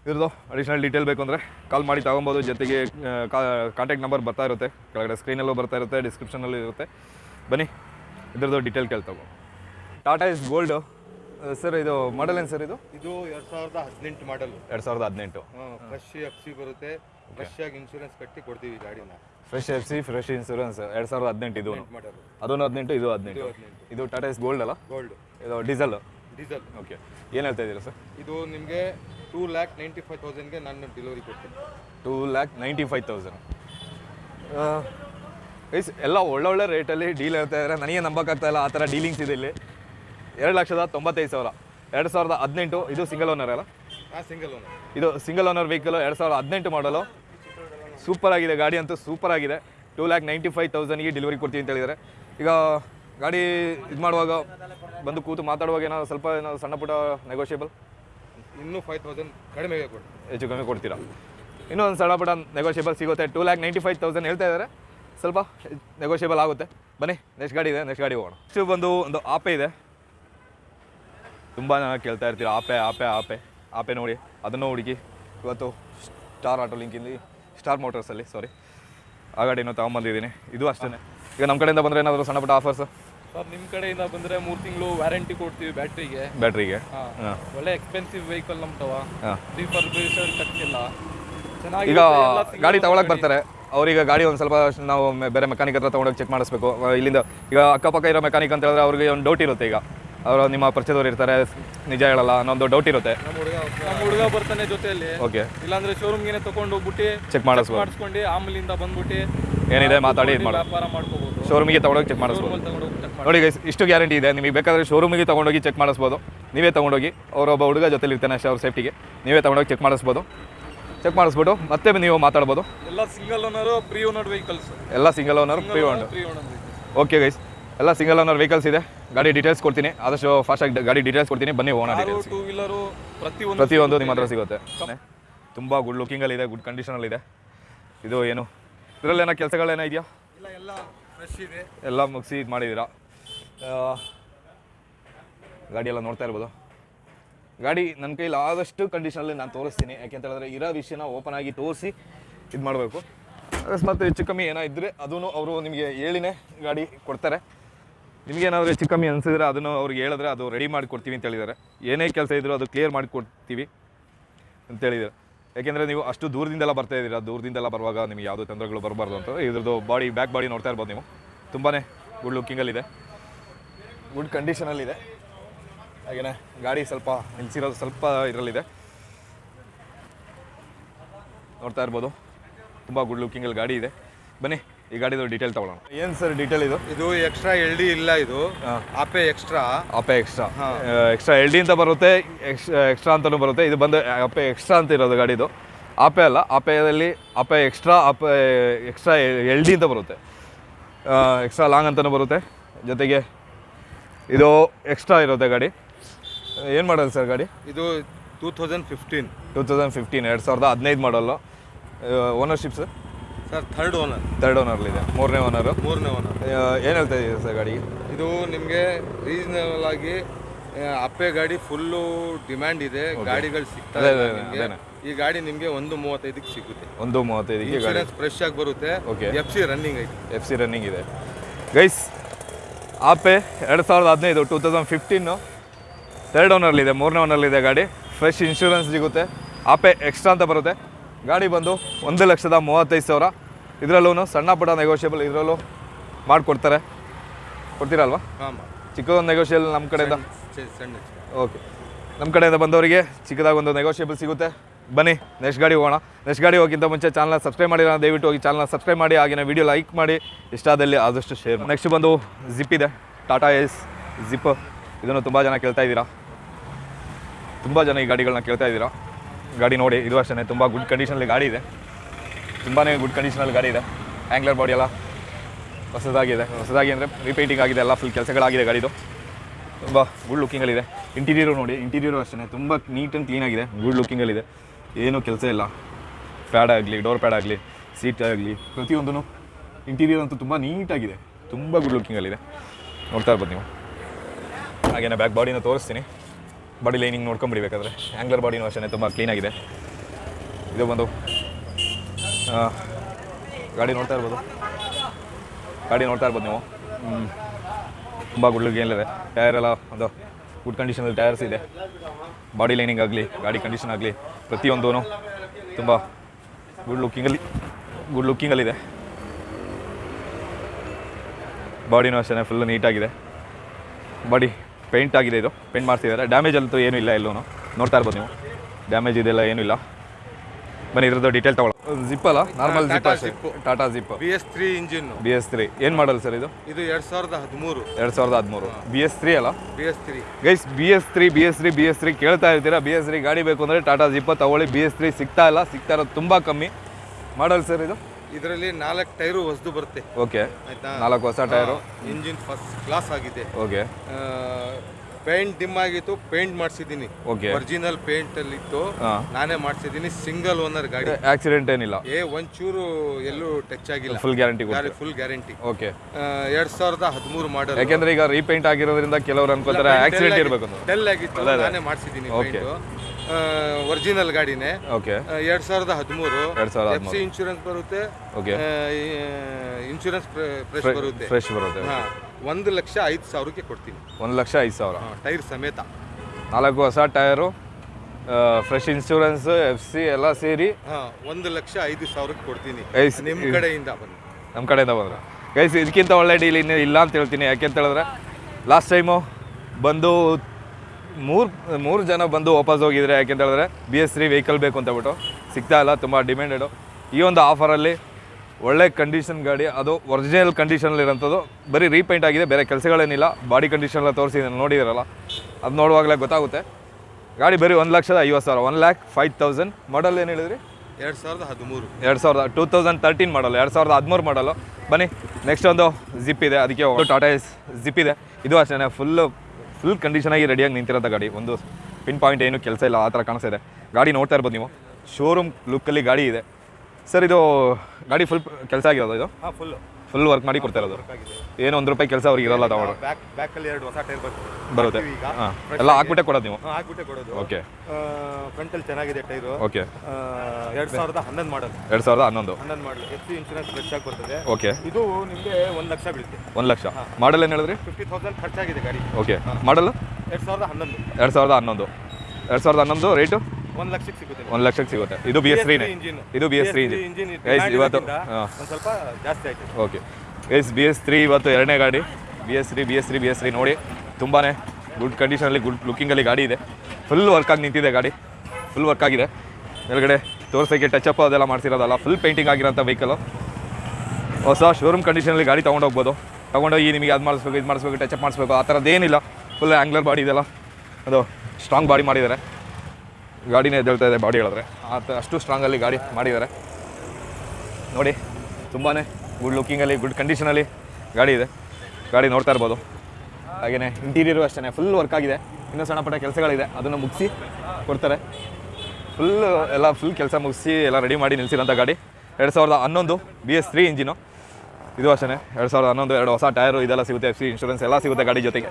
ಇದ್ರದ್ದು ಅಡಿಷ್ನಲ್ ಡೀಟೇಲ್ ಬೇಕು ಅಂದರೆ ಕಾಲ್ ಮಾಡಿ ತೊಗೊಬೋದು. ಜೊತೆಗೆ ಕಾಂಟ್ಯಾಕ್ಟ್ ನಂಬರ್ ಬರ್ತಾ ಇರುತ್ತೆ. ಕೆಳಗಡೆ ಸ್ಕ್ರೀನಲ್ಲೂ ಬರ್ತಾ ಇರುತ್ತೆ ಡಿಸ್ಕ್ರಿಪ್ಷನಲ್ಲೂ ಇರುತ್ತೆ. ಬನ್ನಿ, ಇದ್ರದ್ದು ಡೀಟೇಲ್ ಕೇಳ್ತಾವೆ ಟಾಟಾ ಇಸ್ ಗೋಲ್ಡು ಸರ್ ಇದು ಮಾಡಲ್ ಏನು ಸರ್ ಇದು? ಇದು ಎರಡ್ ಸಾವಿರದ ಹದಿನೆಂಟು ಮಾಡಲ್ ಎರಡು ಸಾವಿರದ ಹದಿನೆಂಟು. ಫ್ರೆಶ್ ಎಫ್ ಸಿ ಬರುತ್ತೆ. ಫ್ರೆಶ್ ಆಗಿ ಇನ್ಶೂರೆನ್ಸ್ ಕಟ್ಟಿ ಕೊಡ್ತೀವಿ ಗಾಡಿನ. Fresh F C fresh insurance ಎರಡು ಸಾವಿರದ ಹದಿನೆಂಟು ಇದು ಮಾಡಲು ಅದೊಂದು ಹದಿನೆಂಟು ಇದು ಹದಿನೆಂಟು. ಇದು ಟಾಟಾ ಎಸ್ ಗೋಲ್ಡ್ ಅಲ್ಲ? ಗೋಲ್ಡ್ ಇದು ಡೀಸೆಲ್ ಡೀಸೆಲ್ ಓಕೆ ಏನು ಹೇಳ್ತಾ ಇದ್ದೀರಾ ಸರ್ ಇದು ನಿಮಗೆ ಟೂ ಲ್ಯಾಕ್ ನೈಂಟಿ ಫೈವ್ ತೌಸಂಡ್ಗೆ ನಾನು ಡೆಲಿವರಿ ಕೊಡ್ತೀನಿ. Two lakh ninety five thousand guys ಎಲ್ಲ ಒಳ್ಳೊಳ್ಳೆ ರೇಟಲ್ಲಿ ಡೀಲ್ ಹೇಳ್ತಾ ಇದ್ದಾರೆ ನನಗೆ ನಂಬಕ್ಕಾಗ್ತಾ ಇಲ್ಲ. ಆ ಥರ ಡೀಲಿಂಗ್ಸ್ ಇದೆ ಇಲ್ಲಿ. ಎರಡು ಲಕ್ಷದ ತೊಂಬತ್ತೈದು ಸಾವಿರ. ಎರಡು ಸಾವಿರದ ಹದಿನೆಂಟು ಇದು ಸಿಂಗಲ್ ಓನರ್ ಅಲ್ಲ? ಸಿಂಗಲ್ ಓನರ್ ಇದು ಸಿಂಗಲ್ ಓನರ್ ವೆಹಿಕಲ್ ಎರಡು ಸಾವಿರದ ಹದಿನೆಂಟು ಮಾಡಲು ಸೂಪರ್ ಆಗಿದೆ ಗಾಡಿ ಅಂತೂ ಸೂಪರ್ ಆಗಿದೆ. ಟೂ ಲ್ಯಾಕ್ ನೈಂಟಿ ಫೈವ್ ತೌಸಂಡ್ಗೆ ಡೆಲಿವರಿ ಕೊಡ್ತೀವಿ ಅಂತ ಹೇಳಿದರೆ ಈಗ ಗಾಡಿ ಇದು ಮಾಡುವಾಗ ಬಂದು ಕೂತು ಮಾತಾಡುವಾಗ ಏನಾದ್ರು ಸ್ವಲ್ಪ ಏನಾದ್ರು ಸಣ್ಣ ಪುಟ್ಟ ನೆಗೋಷಿಯೇಬಲ್ ಇನ್ನೂ ಫೈವ್ ತೌಸಂಡ್ ಕಡಿಮೆ ಹೆಚ್ಚು ಕಮ್ಮಿ ಕೊಡ್ತೀರಾ? ಇನ್ನೂ ಒಂದು ಸಣ್ಣ ಪುಟ್ಟ ನೆಗೋಷಿಯೇಬಲ್ ಸಿಗುತ್ತೆ. Two lakh ninety five thousand ಹೇಳ್ತಾ ಇದ್ದಾರೆ. ಸ್ವಲ್ಪ ನೆಗೋಷಿಯೇಬಲ್ ಆಗುತ್ತೆ. ಬನ್ನಿ ನೆಕ್ಸ್ಟ್ ಗಾಡಿ ಇದೆ ನೆಕ್ಸ್ಟ್ ಗಾಡಿ ಹೋಗೋಣ. ನೆಕ್ಸ್ಟ್ ಬಂದು ಒಂದು ಆಪೆ ಇದೆ. ತುಂಬ ಜನ ಕೇಳ್ತಾ ಇರ್ತೀರ ಆಪೆ ಆಪೆ ಆಪೆ ಆಪೆ ನೋಡಿ ಅದನ್ನು ಹುಡುಕಿ. ಇವತ್ತು ಸ್ಟಾರ್ ಆಟೋ ಲಿಂಕಿಂದ ಸ್ಟಾರ್ ಮೋಟರ್ಸಲ್ಲಿ ಸಾರಿ ಆ ಗಾಡಿನೂ ತೊಗೊಂಬಂದಿದ್ದೀನಿ. ಇದು ಅಷ್ಟೇ ಈಗ ನಮ್ಮ ಕಡೆಯಿಂದ ಬಂದರೆ ಏನಾದರೂ ಸಣ್ಣ ಪುಟ್ಟ ಆಫರ್ಸ್ ಸರ್ ನಿಮ್ಮ ಕಡೆಯಿಂದ ಬಂದರೆ ಮೂರು ತಿಂಗಳು ವ್ಯಾರಂಟಿ ಕೊಡ್ತೀವಿ ಬ್ಯಾಟ್ರಿಗೆ ಬ್ಯಾಟ್ರಿಗೆ ಒಳ್ಳೆ ಎಕ್ಸ್ಪೆನ್ಸಿವ್ ವೆಹಿಕಲ್ ನಮ್ದವ ಹಾಂ. ರಿಫರ್ಬಿಷನ್ ಖರ್ಚಿಲ್ಲ ಚೆನ್ನಾಗಿ ಈಗ ಗಾಡಿ ತಗೊಳಕ್ಕೆ ಬರ್ತಾರೆ. ಅವ್ರಿಗೆ ಗಾಡಿ ಒಂದು ಸ್ವಲ್ಪ ನಾವು ಬೇರೆ ಮೆಕ್ಯಾನಿಕ್ ಹತ್ರ ತೊಗೊಂಡೋಗಿ ಚೆಕ್ ಮಾಡಿಸ್ಬೇಕು. ಇಲ್ಲಿಂದ ಈಗ ಅಕ್ಕಪಕ್ಕ ಇರೋ ಮೆಕ್ಯಾನಿಕ್ ಅಂತ ಹೇಳಿದ್ರೆ ಅವ್ರಿಗೆ ಒಂದು ಡೌಟ್ ಇರುತ್ತೆ ಈಗ. ಅವರು ನಿಮ್ಮ ಪರಿಚಯದವ್ರು ಇರ್ತಾರೆ ನಿಜ ಹೇಳಲ್ಲ ಒಂದು ಡೌಟ್ ಇರುತ್ತೆ. ನಮ್ಮ ಹುಡುಗ ಬರ್ತಾನೆ ಜೊತೆಯಲ್ಲಿ. ಓಕೆ ಇಲ್ಲಾಂದ್ರೆ ಶೋರೂಮ್ಗೆ ತಗೊಂಡು ಹೋಗ್ಬಿಟ್ಟು ಚೆಕ್ ಮಾಡಿಸ್ಬೋದು. ಮಾಡಿಸ್ಕೊಂಡು ಆಮೇಲಿಂದ ಬಂದ್ಬಿಟ್ಟು ಏನಿದೆ ಮಾತಾಡಿ ಇದು ಮಾಡಿ ವ್ಯಾಪಾರ ಮಾಡ್ಕೋಬಹುದು ಶೋರೂಮಿಗೆ ತಗೊಂಡೋಗಿ ಚೆಕ್ ಮಾಡಿಸ್ಬೋದು. ನೋಡಿ ಗೈಸ್ ಇಷ್ಟು ಗ್ಯಾರಂಟಿ ಇದೆ. ನಿಮಗೆ ಬೇಕಾದ್ರೆ ಶೋರೂಮಿಗೆ ತಗೊಂಡೋಗಿ ಚೆಕ್ ಮಾಡಿಸ್ಬೋದು. ನೀವೇ ತಗೊಂಡೋಗಿ ಅವರೊಬ್ಬ ಹುಡುಗ ಜೊತೆಲಿ ಇರ್ತಾನೆ ಅಷ್ಟೇ ಅವ್ರ ಸೇಫ್ಟಿಗೆ ನೀವೇ ತಗೊಂಡೋಗಿ ಚೆಕ್ ಮಾಡಿಸ್ಬೋದು. ಚೆಕ್ ಮಾಡಿಸ್ಬಿಟ್ಟು ಮತ್ತೆ ನೀವು ಮಾತಾಡ್ಬೋದು. ಎಲ್ಲ single owner pre owner vehicles ಎಲ್ಲ single owner pre owner okay guys ಎಲ್ಲ ಸಿಂಗಲ್ ಓನರ್ ವೆಹಿಕಲ್ಸ್ ಇದೆ. ಗಾಡಿ ಡೀಟೇಲ್ಸ್ ಕೊಡ್ತೀನಿ. ಆದಷ್ಟು ಫಾಸ್ಟಾಗಿ ಗಾಡಿ ಡೀಟೇಲ್ಸ್ ಕೊಡ್ತೀನಿ. ಬನ್ನಿ ಓನರ್ ಡೀಟೇಲ್ಸ್ ಟೂ ವೀಲರು ಪ್ರತಿಯೊಂದು ಪ್ರತಿಯೊಂದು ನಿಮ್ಮ ಹತ್ರ ಸಿಗುತ್ತೆ. ತುಂಬ ಗುಡ್ ಲುಕಿಂಗಲ್ಲಿದೆ ಗುಡ್ ಕಂಡೀಷನಲ್ಲಿದೆ ಇದು. ಏನು? ಇದರಲ್ಲಿ ಏನೋ ಕೆಲಸಗಳೇನೋ ಇದೆಯಾ? ಇಲ್ಲ ಎಲ್ಲ ಫ್ರೆಶ್ ಇದೆ. ಎಲ್ಲ ಮುಗಿಸಿ ಇದು ಮಾಡಿದ್ದೀರಾ ಗಾಡಿಯೆಲ್ಲ ಗಾಡಿ ಎಲ್ಲ ನೋಡ್ತಾ ಇರ್ಬೋದು. ಗಾಡಿ ನನ್ನ ಕೈಲಿ ಆದಷ್ಟು ಕಂಡೀಷನಲ್ಲಿ ನಾನು ತೋರಿಸ್ತೀನಿ. ಯಾಕೆಂತ ಹೇಳಿದ್ರೆ ಇರೋ ವಿಷಯನ ಓಪನ್ ಆಗಿ ತೋರಿಸಿ ಇದು ಮಾಡಬೇಕು. ಅಕಸ್ಮಾತ್ ಹೆಚ್ಚು ಕಮ್ಮಿ ಏನೋ ಇದ್ದರೆ ಅದೂ ಅವರು ನಿಮಗೆ ಹೇಳಿನೇ ಗಾಡಿ ಕೊಡ್ತಾರೆ. ನಿಮ್ಗೆ ಏನಾದರೂ ಹೆಚ್ಚು ಕಮ್ಮಿ ಅನಿಸಿದ್ರೆ ಅದನ್ನು ಅವ್ರಿಗೆ ಹೇಳಿದ್ರೆ ಅದು ರೆಡಿ ಮಾಡಿ ಕೊಡ್ತೀವಿ ಅಂತ ಹೇಳಿದ್ದಾರೆ. ಏನೇ ಕೆಲಸ ಇದ್ದರೂ ಅದು ಕ್ಲಿಯರ್ ಮಾಡಿ ಕೊಡ್ತೀವಿ ಅಂತ ಹೇಳಿದ್ದಾರೆ. ಯಾಕೆಂದರೆ ನೀವು ಅಷ್ಟು ದೂರದಿಂದೆಲ್ಲ ಬರ್ತಾ ಇದ್ದೀರಾ? ದೂರದಿಂದೆಲ್ಲ ಬರುವಾಗ ನಿಮಗೆ ಯಾವುದೇ ತೊಂದರೆಗಳು ಬರಬಾರ್ದು ಅಂತ. ಇದ್ರದ್ದು ಬಾಡಿ ಬ್ಯಾಕ್ ಬಾಡಿ ನೋಡ್ತಾ ಇರ್ಬೋದು ನೀವು. ತುಂಬಾ ಗುಡ್ ಲುಕ್ಕಿಂಗಲ್ಲಿದೆ ಗುಡ್ ಕಂಡೀಷನಲ್ಲಿದೆ ಹಾಗೆಯೇ ಗಾಡಿ ಸ್ವಲ್ಪ ನಿಲ್ಸಿರೋದು ಸ್ವಲ್ಪ ಇದರಲ್ಲಿದೆ. ನೋಡ್ತಾ ಇರ್ಬೋದು. ತುಂಬ ಗುಡ್ ಲುಕ್ಕಿಂಗಲ್ಲಿ ಗಾಡಿ ಇದೆ. ಬನ್ನಿ. ಈ ಗಾಡಿದು ಡೀಟೇಲ್ ತಗೊಳ್ಳೋಣ ಏನು ಸರ್ ಡೀಟೇಲ್ ಇದು? ಇದು ಎಕ್ಸ್ಟ್ರಾ ಎಲ್ ಡಿ ಇಲ್ಲ ಇದು. Ape extra Ape extra extra L D ಅಂತ ಬರುತ್ತೆ ಎಕ್ಸ್ಟ್ರಾ ಅಂತಲೂ ಬರುತ್ತೆ. ಇದು ಬಂದು ಅಪೆ ಎಕ್ಸ್ಟ್ರಾ ಅಂತ ಇರೋದು ಗಾಡಿದು. ಆಪೆ ಅಲ್ಲ ಆಪೆಯಲ್ಲಿ Ape extra Ape extra L D ಅಂತ ಬರುತ್ತೆ. ಎಕ್ಸ್ಟ್ರಾ ಲಾಂಗ್ ಅಂತಲೂ ಬರುತ್ತೆ. ಜೊತೆಗೆ ಇದು ಎಕ್ಸ್ಟ್ರಾ ಇರುತ್ತೆ ಗಾಡಿ. ಏನು ಮಾಡೋದು ಸರ್ ಗಾಡಿ? ಇದು two thousand fifteen two thousand fifteen ಎರಡು ಸಾವಿರದ ಹದಿನೈದು model ownerships sir third owner third ಓನರ್ಲಿದೆ ಮೂರನೇ ಓನರು ಮೂರನೇ ಓನರ್ ಏನು ಹೇಳ್ತಾ ಇದ್ದೀರಾ ಸರ್ ಗಾಡಿಗೆ? ಇದು ನಿಮಗೆ ರೀಸನಬಲ್ ಆಗಿ ಆ, ಅಪ್ಪೆ ಗಾಡಿ ಫುಲ್ಲು ಡಿಮ್ಯಾಂಡ್ ಇದೆ. ಗಾಡಿಗಳು ಸಿಗ್ತಾ ಅದೇ, ಇಲ್ಲ ಅದೇ, ನಿಮ್ಗೆ. ಅದೇನೆ. ಈ ಗಾಡಿ ನಿಮಗೆ ಒಂದು ಮೂವತ್ತೈದಕ್ಕೆ ಸಿಗುತ್ತೆ. ಒಂದು ಮೂವತ್ತೈದಿಗೆ ಗಾಡಿ. ಇನ್ಶೂರೆನ್ಸ್ ಫ್ರೆಶ್ ಆಗಿ ಬರುತ್ತೆ. Okay. ಎಫ್ ಸಿ ರನ್ನಿಂಗ್ ಐತಿ. ಎಫ್ ಸಿ ರನ್ನಿಂಗ್ ಇದೆ. ಗೈಸ್ ಆಪೆ ಎರಡು ಸಾವಿರದ ಹದಿನೈದು ಟೂ ತೌಸಂಡ್ ಫಿಫ್ಟೀನು ಥರ್ಡ್ ಓನರ್ಲಿದೆ ಮೂರನೇ ಓನರ್ಲಿದೆ ಗಾಡಿ. ಫ್ರೆಶ್ ಇನ್ಶೂರೆನ್ಸ್ ಸಿಗುತ್ತೆ. ಆಪೆ ಎಕ್ಸ್ಟ್ರಾ ಅಂತ ಬರುತ್ತೆ. ಗಾಡಿ ಬಂದು ಒಂದು ಲಕ್ಷದ ಮೂವತ್ತೈದು ಸಾವಿರ. ಇದರಲ್ಲೂ ಸಣ್ಣ ಪುಟ್ಟ ನೆಗೋಷಿಯಬಲ್ ಇದರಲ್ಲೂ ಮಾಡಿಕೊಡ್ತಾರೆ. ಕೊಡ್ತೀರಲ್ವಾ? ಹಾಂ ಚಿಕ್ಕದೊಂದು ನೆಗೋಷಿಯಲ್ ನಮ್ಮ ಕಡೆಯಿಂದ. ಸಣ್ಣ ಓಕೆ. ನಮ್ಮ ಕಡೆಯಿಂದ ಬಂದವರಿಗೆ ಚಿಕ್ಕದಾಗಿ ಒಂದು ನೆಗೋಷಿಯಬಲ್ ಸಿಗುತ್ತೆ. ಬನ್ನಿ ನೆಕ್ಸ್ಟ್ ಗಾಡಿ ಹೋಗೋಣ. ನೆಕ್ಸ್ಟ್ ಗಾಡಿ ಹೋಗಿಂತ ಮುಂಚೆ ಚಾನಲ್ನ ಸಬ್ಸ್ಕ್ರೈಬ್ ಮಾಡಿರೋ ದಯವಿಟ್ಟು ಹೋಗಿ ಚಾನಲ್ನ ಸಬ್ಸ್ಕ್ರೈಬ್ ಮಾಡಿ ಆಗಿನ ವೀಡಿಯೋ ಲೈಕ್ ಮಾಡಿ ಇಷ್ಟಾದಲ್ಲಿ ಆದಷ್ಟು ಶೇರ್ ನೆಕ್ಸ್ಟ್ ಬಂದು ಜಿಪ್ ಇದೆ. ಟಾಟಾ ಎಸ್ ಜಿಪ್ ಇದನ್ನು ತುಂಬ ಜನ ಕೇಳ್ತಾ ಇದ್ದೀರಾ? ತುಂಬ ಜನ ಈ ಗಾಡಿಗಳನ್ನ ಕೇಳ್ತಾ ಇದ್ದೀರಾ? ಗಾಡಿ ನೋಡಿ, ಇದು ಅಷ್ಟೇ ತುಂಬ ಗುಡ್ ಕಂಡೀಷನಲ್ಲಿ ಗಾಡಿ ಇದೆ. ತುಂಬಾ ಗುಡ್ ಕಂಡೀಷನಲ್ಲಿ ಗಾಡಿ ಇದೆ. ಆ್ಯಂಗ್ಲರ್ ಬಾಡಿ ಎಲ್ಲ ಹೊಸದಾಗಿದೆ. ಹೊಸದಾಗಿ ಅಂದರೆ ರಿಪೇಟಿಂಗ್ ಆಗಿದೆ, ಎಲ್ಲ ಫುಲ್ ಕೆಲಸಗಳಾಗಿದೆ ಗಾಡಿದು. ತುಂಬ ಗುಡ್ ಲುಕ್ಕಿಂಗಲ್ಲಿದೆ ಇಂಟೀರಿಯರು ನೋಡಿ ಇಂಟೀರಿಯರು ಅಷ್ಟೇ ತುಂಬ ನೀಟ್ ಆ್ಯಂಡ್ ಕ್ಲೀನಾಗಿದೆ ಗುಡ್ ಲುಕ್ಕಿಂಗಲ್ಲಿದೆ ಏನೂ ಕೆಲಸ ಇಲ್ಲ. ಪ್ಯಾಡ್ ಆಗಲಿ ಡೋರ್ ಪ್ಯಾಡ್ ಆಗಲಿ ಸೀಟ್ ಆಗಲಿ ಪ್ರತಿಯೊಂದೂ ಇಂಟೀರಿಯರ್ ಅಂತೂ ತುಂಬ ನೀಟಾಗಿದೆ ತುಂಬ ಗುಡ್ ಲುಕ್ಕಿಂಗಲ್ಲಿದೆ ನೋಡ್ತಾ ಇರ್ಬೋದು ನೀವು. ಹಾಗೇನೆ ಬ್ಯಾಕ್ ಬಾಡಿನ ತೋರಿಸ್ತೀನಿ. ಬಾಡಿ ಲೈನಿಂಗ್ ನೋಡ್ಕೊಂಬಿಡಿಬೇಕಾದ್ರೆ ಆ್ಯಂಗ್ಲರ್ ಬಾಡಿನೂ ಅಷ್ಟೇ ತುಂಬ ಕ್ಲೀನಾಗಿದೆ ಇದು ಬಂದು ಗಾಡಿ ನೋಡ್ತಾ ಇರ್ಬೋದು. ಗಾಡಿ ನೋಡ್ತಾ ಇರ್ಬೋದು ನೀವು. ತುಂಬ ಗುಡ್ಲಿಗೆ ಏನಿದೆ ಟೈರ್ ಎಲ್ಲ ಒಂದು ಗುಡ್ ಕಂಡೀಷನಲ್ಲಿ ಟೈರ್ಸ್ ಇದೆ. ಬಾಡಿ ಲೈನಿಂಗ್ ಆಗಲಿ, ಗಾಡಿ ಕಂಡೀಷನ್ ಆಗಲಿ ಪ್ರತಿಯೊಂದೂ ತುಂಬ ಗುಡ್ ಲುಕ್ಕಿಂಗಲ್ಲಿ ಗುಡ್ ಲುಕ್ಕಿಂಗಲ್ಲಿದೆ ಬಾಡಿನೂ ಅಷ್ಟೇ ಫುಲ್ ನೀಟಾಗಿದೆ ಬಾಡಿ ಪೇಂಟ್ ಆಗಿದೆ ಇದು. ಪೇಂಟ್ ಮಾಡ್ತಿದ್ದಾರೆ ಡ್ಯಾಮೇಜ್ ಅಂತೂ ಏನೂ ಇಲ್ಲ ಎಲ್ಲೂ ನೋಡ್ತಾ ಇರ್ಬೋದು ನೀವು. ಡ್ಯಾಮೇಜ್ ಇದೆಲ್ಲ ಏನೂ ಇಲ್ಲ. ಬನ್ನಿ ಇದ್ರದ್ದು ಡೀಟೇಲ್ ತಗೊಳ್ಳೋ ಜಿಪ್ ಅಲ್ಲ? Normal Zip Tata Zip B S three engine B S three ಏನು ಮಾಡಲ್ ಸರ್ ಇದು? ಇದು ಎರಡ್ ಸಾವಿರದ ಹದಿಮೂರು. ಎರಡ್ ಸಾವಿರದ ಹದಿಮೂರು. ಬಿ ಎಸ್ ತ್ರೀ ಅಲ್ಲ? B S three guys B S three B S three B S three ಕೇಳ್ತಾ ಇರ್ತೀರಾ? ಬಿ ಎಸ್ ತ್ರೀ ಗಾಡಿ ಬೇಕು ಅಂದ್ರೆ ಟಾಟಾ ಜಿಪ್ಪ ತಗೊಳ್ಳಿ. ಬಿ ಎಸ್ ತ್ರೀ ಸಿಗ್ತಾ ಇಲ್ಲ. ಸಿಗ್ತಾ ಇರೋದು ತುಂಬಾ ಕಮ್ಮಿ. ಮಾಡಲ್ ಸರ್ ಇದು? ಇದರಲ್ಲಿ ನಾಲ್ಕು ಟೈರು ಹೊಸದು ಬರುತ್ತೆ. ಓಕೆ. ಆಯ್ತಾ? ನಾಲ್ಕು ಹೊಸ ಟೈರು. ಇಂಜಿನ್ ಫಸ್ಟ್ ಕ್ಲಾಸ್ ಆಗಿದೆ. ಓಕೆ. ಪೇಂಟ್ ಡಿಮ್ ಆಗಿತ್ತು ಪೇಂಟ್ ಮಾಡಿಸಿದ್ದೀನಿ. ಓಕೆ. ಒರಿಜಿನಲ್ ಪೇಂಟ್ ಅಲ್ಲಿ ಇತ್ತು ನಾನೇ ಮಾಡಿಸಿದ್ದೀನಿ ಸಿಂಗಲ್ ಓನರ್ ಗಾಡಿ. ಆಕ್ಸಿಡೆಂಟ್ ಏನಿಲ್ಲ. ಏ ಒಂಚೂರು ಎಲ್ಲೂ ಟಚ್ ಆಗಿಲ್ಲ. ಫುಲ್ ಗ್ಯಾರಂಟಿ ಗಾಡಿ ಫುಲ್ ಗ್ಯಾರಂಟಿ ಓಕೆ. ಎರಡ್ ಸಾವಿರದ ಹದಿಮೂರು ಮಾಡಲ್ ಯಾಕಂದ್ರೆ ಈಗ ರೀಪೇಂಟ್ ಆಗಿರೋದ್ರಿಂದ ಕೆಲವರು ಅನ್ಕೋತಾರೆ ಆಕ್ಸಿಡೆಂಟ್ ಇರಬೇಕು ಟೆಲ್ ಆಗಿತ್ತು ನಾನೇ ಮಾಡಿಸಿದ್ದೀನಿ Okay. ಒರಿಜಿನಲ್ ಗಾಡಿನೇ. ಓಕೆ ಎರಡ್ ಸಾವಿರದ ಹದಿಮೂರು. ಎರಡ್ ಸಾವಿರದ ಎಫ್ ಸಿ ಇನ್ಶೂರೆನ್ಸ್ ಬರುತ್ತೆ. ಓಕೆ ಇನ್ಶೂರೆನ್ಸ್ ಫ್ರೆಶ್ ಬರುತ್ತೆ. ಫ್ರೆಶ್ ಬರುತ್ತೆ ಹಾ ಒಂದು ಲಕ್ಷ ಐದು ಸಾವಿರಕ್ಕೆ ಕೊಡ್ತೀನಿ. ಒಂದು ಲಕ್ಷ ಐದು ಸಾವಿರ. ಟೈರ್ ಸಮೇತ. ನಾಲ್ಕು ಹೊಸ tyre fresh insurance F C ಎಲ್ಲ ಸೇರಿ ಹಾ ಒಂದು ಲಕ್ಷ ಐದು ಸಾವಿರಕ್ಕೆ ಕೊಡ್ತೀನಿ. ಐಸ್- ನಿಮ್ ಕಡೆಯಿಂದ ಬನ್ನಿ. ನಮ್ಮ ಕಡೆಯಿಂದ ಬಂದ್ರೆ. ಗೈಸ್ ಇದಕ್ಕಿಂತ ಒಳ್ಳೆ ಡೀಲ್ ಇನ್ನೂ ಇಲ್ಲ ಅಂತ ಹೇಳ್ತೀನಿ. ಯಾಕೆ ಅಂತ ಹೇಳಿದ್ರೆ ಲಾಸ್ಟ್ ಟೈಮು ಬಂದು ಮೂರು ಮೂರು ಜನ ಬಂದು ವಾಪಸ್ ಹೋಗಿದ್ರೆ ಯಾಕೆ ಅಂತ ಹೇಳಿದ್ರೆ ಬಿ ಎಸ್ ತ್ರೀ ವೆಹಿಕಲ್ ಬೇಕು ಅಂತ ಬಿಟ್ಟು ಸಿಗ್ತಾ ಇಲ್ಲ ತುಂಬ ಡಿಮ್ಯಾಂಡೆಡು ಈ ಒಂದು ಆಫರಲ್ಲಿ ಒಳ್ಳೆ ಕಂಡೀಷನ್ ಗಾಡಿ ಅದು ಒರಿಜಿನಲ್ ಕಂಡೀಷನಲ್ಲಿರೋಂಥದ್ದು ಬರೀ ರೀಪೇಂಟ್ ಆಗಿದೆ ಬೇರೆ ಕೆಲಸಗಳೇನಿಲ್ಲ. ಬಾಡಿ ಕಂಡೀಷನ್ ಎಲ್ಲ ತೋರಿಸಿದ್ದೀನಿ ನೋಡಿದಿರಲ್ಲ. ಅದು ನೋಡುವಾಗಲೇ ಗೊತ್ತಾಗುತ್ತೆ. ಗಾಡಿ ಬರೀ ಒಂದು ಲಕ್ಷದ ಐವತ್ತು ಸಾವಿರ one lakh five thousand. Model ಏನು ಹೇಳಿದ್ರಿ? ಎರಡು ಸಾವಿರದ ಹದಿಮೂರು. ಎರಡು ಸಾವಿರದ ಟೂ ತೌಸಂಡ್ ತರ್ಟೀನ್ ಮಾಡಲ್ ಎರಡು ಸಾವಿರದ ಹದಿಮೂರು ಮಾಡಲು ಬನ್ನಿ ನೆಕ್ಸ್ಟ್ ಒಂದು ಜಿಪ್ ಇದೆ ಅದಕ್ಕೆ ಟಾಟಾ ಜಿಪ್ ಇದೆ. ಇದು ಅಷ್ಟೇ ಫುಲ್ಲು ಫುಲ್ ಕಂಡೀಷನಾಗಿ ರೆಡಿಯಾಗಿ ನಿಂತಿರೋಂಥ ಗಾಡಿ. ಒಂದು ಪಿನ್ ಪಾಯಿಂಟ್ ಏನು ಕೆಲಸ ಇಲ್ಲ, ಆ ಥರ ಕಾಣಿಸ್ತಾ ಇದೆ. ಗಾಡಿ ನೋಡ್ತಾ ಇರ್ಬೋದು ನೀವು. ಶೋರೂಮ್ ಲುಕ್ಕಲ್ಲಿ ಗಾಡಿ ಇದೆ. ಸರ್ ಇದು ಗಾಡಿ ಫುಲ್ ಕೆಲಸ ಆಗಿರೋದು ಇದು? ಹಾಂ ಫುಲ್ ಫುಲ್ ವರ್ಕ್ ಮಾಡಿ ಕೊಡ್ತಾ ಇರೋದು. ಏನೋ ಒಂದು ರೂಪಾಯಿ ಕೆಲಸ ಅವ್ರಿಗೆ ಇರಲ್ಲ ತಗೊಂಡು. ಬ್ಯಾಕ್ ಬ್ಯಾಕಲ್ಲಿ ಎರಡು ಹೊಸ ಟೈರ್ ಬರುತ್ತೆ. ಈಗ. ಹಾಂ. ಎಲ್ಲ ಹಾಕ್ಬಿಟ್ಟೆ ಕೊಡೋದು ನೀವು. ಹಾಕ್ಬಿಟ್ಟೆ ಕೊಡೋದು. ಓಕೆ ಫ್ರಂಟಲ್ಲಿ ಚೆನ್ನಾಗಿದೆ ಟೈರು ಓಕೆ ಎರಡ್ ಸಾವಿರದ ಹನ್ನೊಂದು ಮಾಡಲ್ ಎರಡು ಸಾವಿರದ ಹನ್ನೊಂದು. ಹನ್ನೊಂದು model F C insurance fresh ಆಗಿ ಬರ್ತದೆ. ಓಕೆ ಇದು ನಿಮಗೆ ಒಂದು ಲಕ್ಷ ಬೀಳುತ್ತೆ. ಒಂದು ಲಕ್ಷ. ಮಾಡಲ್ ಏನು ಹೇಳಿದ್ರಿ? ಫಿಫ್ಟಿ ತೌಸಂಡ್ ಖರ್ಚಾಗಿದೆ ಗಾಡಿ. ಓಕೆ ಮಾಡಲು ಎರಡ್ ಸಾವಿರದ ಹನ್ನೊಂದು. ಎರಡು ಸಾವಿರದ ಹನ್ನೊಂದು. ಎರಡು ಸಾವಿರದ ಹನ್ನೊಂದು ರೇಟು ಒಂದು ಲಕ್ಷಕ್ಕೆ ಸಿಗುತ್ತೆ ಒಂದು ಲಕ್ಷಕ್ಕೆ ಸಿಗುತ್ತೆ. ಇದು ಬಿ ಎಸ್ ತ್ರೀನೇ ಇಂಜಿನ್ ಇದು ಬಿ ಎಸ್ ತ್ರೀ ಇಂಜಿನ್ ಇವತ್ತು ಸ್ವಲ್ಪ ಜಾಸ್ತಿ ಆಯ್ತು. Okay guys B S three ಇವತ್ತು ಎರಡನೇ ಗಾಡಿ. B S three B S three B S three ನೋಡಿ. ತುಂಬಾ ಗುಡ್ ಕಂಡೀಷನಲ್ಲಿ ಗುಡ್ ಲುಕ್ಕಿಂಗಲ್ಲಿ ಗಾಡಿ ಇದೆ. ಫುಲ್ ವರ್ಕಾಗಿ ನಿಂತಿದೆ ಗಾಡಿ. ಫುಲ್ ವರ್ಕ್ ಆಗಿದೆ. ಮೇಲ್ಗಡೆ ತೋರ್ಸೋಕ್ಕೆ ಟಚ್ಅಪ್ ಅದೆಲ್ಲ ಮಾಡ್ಸಿರೋದಲ್ಲ. ಫುಲ್ ಪೇಂಟಿಂಗ್ ಆಗಿರೋಂಥ ವೆಹಿಕಲು ಹೊಸ ಶೋರೂಮ್ ಕಂಡೀಷನಲ್ಲಿ ಗಾಡಿ ತೊಗೊಂಡೋಗ್ಬೋದು ತೊಗೊಂಡೋಗಿ ನಿಮಗೆ ಅದು ಮಾಡಿಸ್ಬೇಕು ಇದು ಮಾಡಿಸ್ಬೇಕು ಟಚ್ಅಪ್ ಮಾಡಿಸ್ಬೇಕು ಆ ಥರದ್ದೇನಿಲ್ಲ ಫುಲ್ ಆ್ಯಂಗ್ಲರ್ ಬಾಡಿ ಇದೆಲ್ಲ. ಅದು ಸ್ಟ್ರಾಂಗ್ ಬಾಡಿ ಮಾಡಿದ್ದಾರೆ. ಗಾಡಿನೇ ಎದ್ದೇಳ್ತಾ ಇದೆ ಬಾಡಿ ಹೇಳಿದ್ರೆ. ಆ ಥರ ಅಷ್ಟು ಸ್ಟ್ರಾಂಗಲ್ಲಿ ಗಾಡಿ ಮಾಡಿದ್ದಾರೆ. ನೋಡಿ ತುಂಬಾ ಗುಡ್ ಲುಕ್ಕಿಂಗಲ್ಲಿ ಗುಡ್ ಕಂಡೀಷನಲ್ಲಿ ಗಾಡಿ ಇದೆ. ಗಾಡಿ ನೋಡ್ತಾ ಇರ್ಬೋದು. ಹಾಗೆಯೇ ಇಂಟೀರಿಯರು ಅಷ್ಟೇ ಫುಲ್ ವರ್ಕ್ ಆಗಿದೆ. ಇನ್ನೂ ಸಣ್ಣ ಪುಟ್ಟ ಕೆಲಸಗಳಿದೆ. ಅದನ್ನು ಮುಗಿಸಿ ಕೊಡ್ತಾರೆ. ಫುಲ್ ಎಲ್ಲ ಫುಲ್ ಕೆಲಸ ಮುಗಿಸಿ ಎಲ್ಲ ರೆಡಿ ಮಾಡಿ ನಿಲ್ಲಿಸಿರೋಂಥ ಗಾಡಿ. ಎರಡು ಸಾವಿರದ ಹನ್ನೊಂದು ಬಿ ಎಸ್ ತ್ರೀ ಇಂಜಿನು ಇದು ಅಷ್ಟೇ ಎರಡು ಸಾವಿರದ ಹನ್ನೊಂದು, ಎರಡು ಹೊಸ ಟೈರು, ಇದೆಲ್ಲ ಸಿಗುತ್ತೆ. ಎಫ್ ಸಿ ಇನ್ಶೂರೆನ್ಸ್ ಎಲ್ಲ ಸಿಗುತ್ತೆ ಗಾಡಿ ಜೊತೆಗೆ.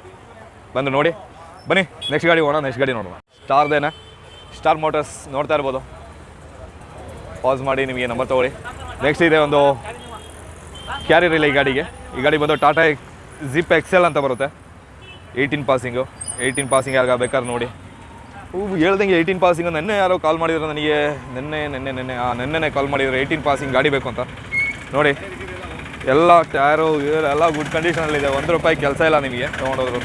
ಬಂದು ನೋಡಿ. ಬನ್ನಿ ನೆಕ್ಸ್ಟ್ ಗಾಡಿ ಹೋಗೋಣ ನೆಕ್ಸ್ಟ್ ಗಾಡಿ ನೋಡೋಣ. ಸ್ಟಾರ್ದೇನೆ ಸ್ಟಾರ್ ಮೋಟರ್ಸ್ ನೋಡ್ತಾ ಇರ್ಬೋದು. ಪಾಸ್ ಮಾಡಿ, ನಿಮಗೆ ನಂಬರ್ ತೊಗೊಳ್ಳಿ. ನೆಕ್ಸ್ಟ್ ಇದೆ ಒಂದು ಕ್ಯಾರಿಯರ್ ಇಲ್ಲ ಈ ಗಾಡಿಗೆ. ಈ ಗಾಡಿ ಬಂದು ಟಾಟಾ ಜಿಪ್ ಎಕ್ಸೆಲ್ ಅಂತ ಬರುತ್ತೆ. ಏಯ್ಟೀನ್ ಪಾಸಿಂಗು ಏಯ್ಟೀನ್ ಪಾಸಿಂಗ್ ಯಾರಿಗ ಬೇಕಾದ್ರೆ ನೋಡಿ. ಹೂ ಹೇಳ್ದಂಗೆ ಏಯ್ಟೀನ್ ಪಾಸಿಂಗು ನೆನ್ನೆ ಯಾರೋ ಕಾಲ್ ಮಾಡಿದ್ರು ನನಗೆ. ನೆನ್ನೆ ನೆನ್ನೆ ನೆನ್ನೆ, ಆ, ನೆನ್ನೆನೇ ಕಾಲ್ ಮಾಡಿದ್ರು ಏಯ್ಟೀನ್ ಪಾಸಿಂಗ್ ಗಾಡಿ ಬೇಕು ಅಂತ. ನೋಡಿ, ಎಲ್ಲ ಟೈರು ಎಲ್ಲ ಗುಡ್ ಕಂಡೀಷನಲ್ಲಿದೆ ಒಂದು ರೂಪಾಯಿ ಕೆಲಸ ಇಲ್ಲ ನಿಮಗೆ ತೊಗೊಂಡೋದ್ರು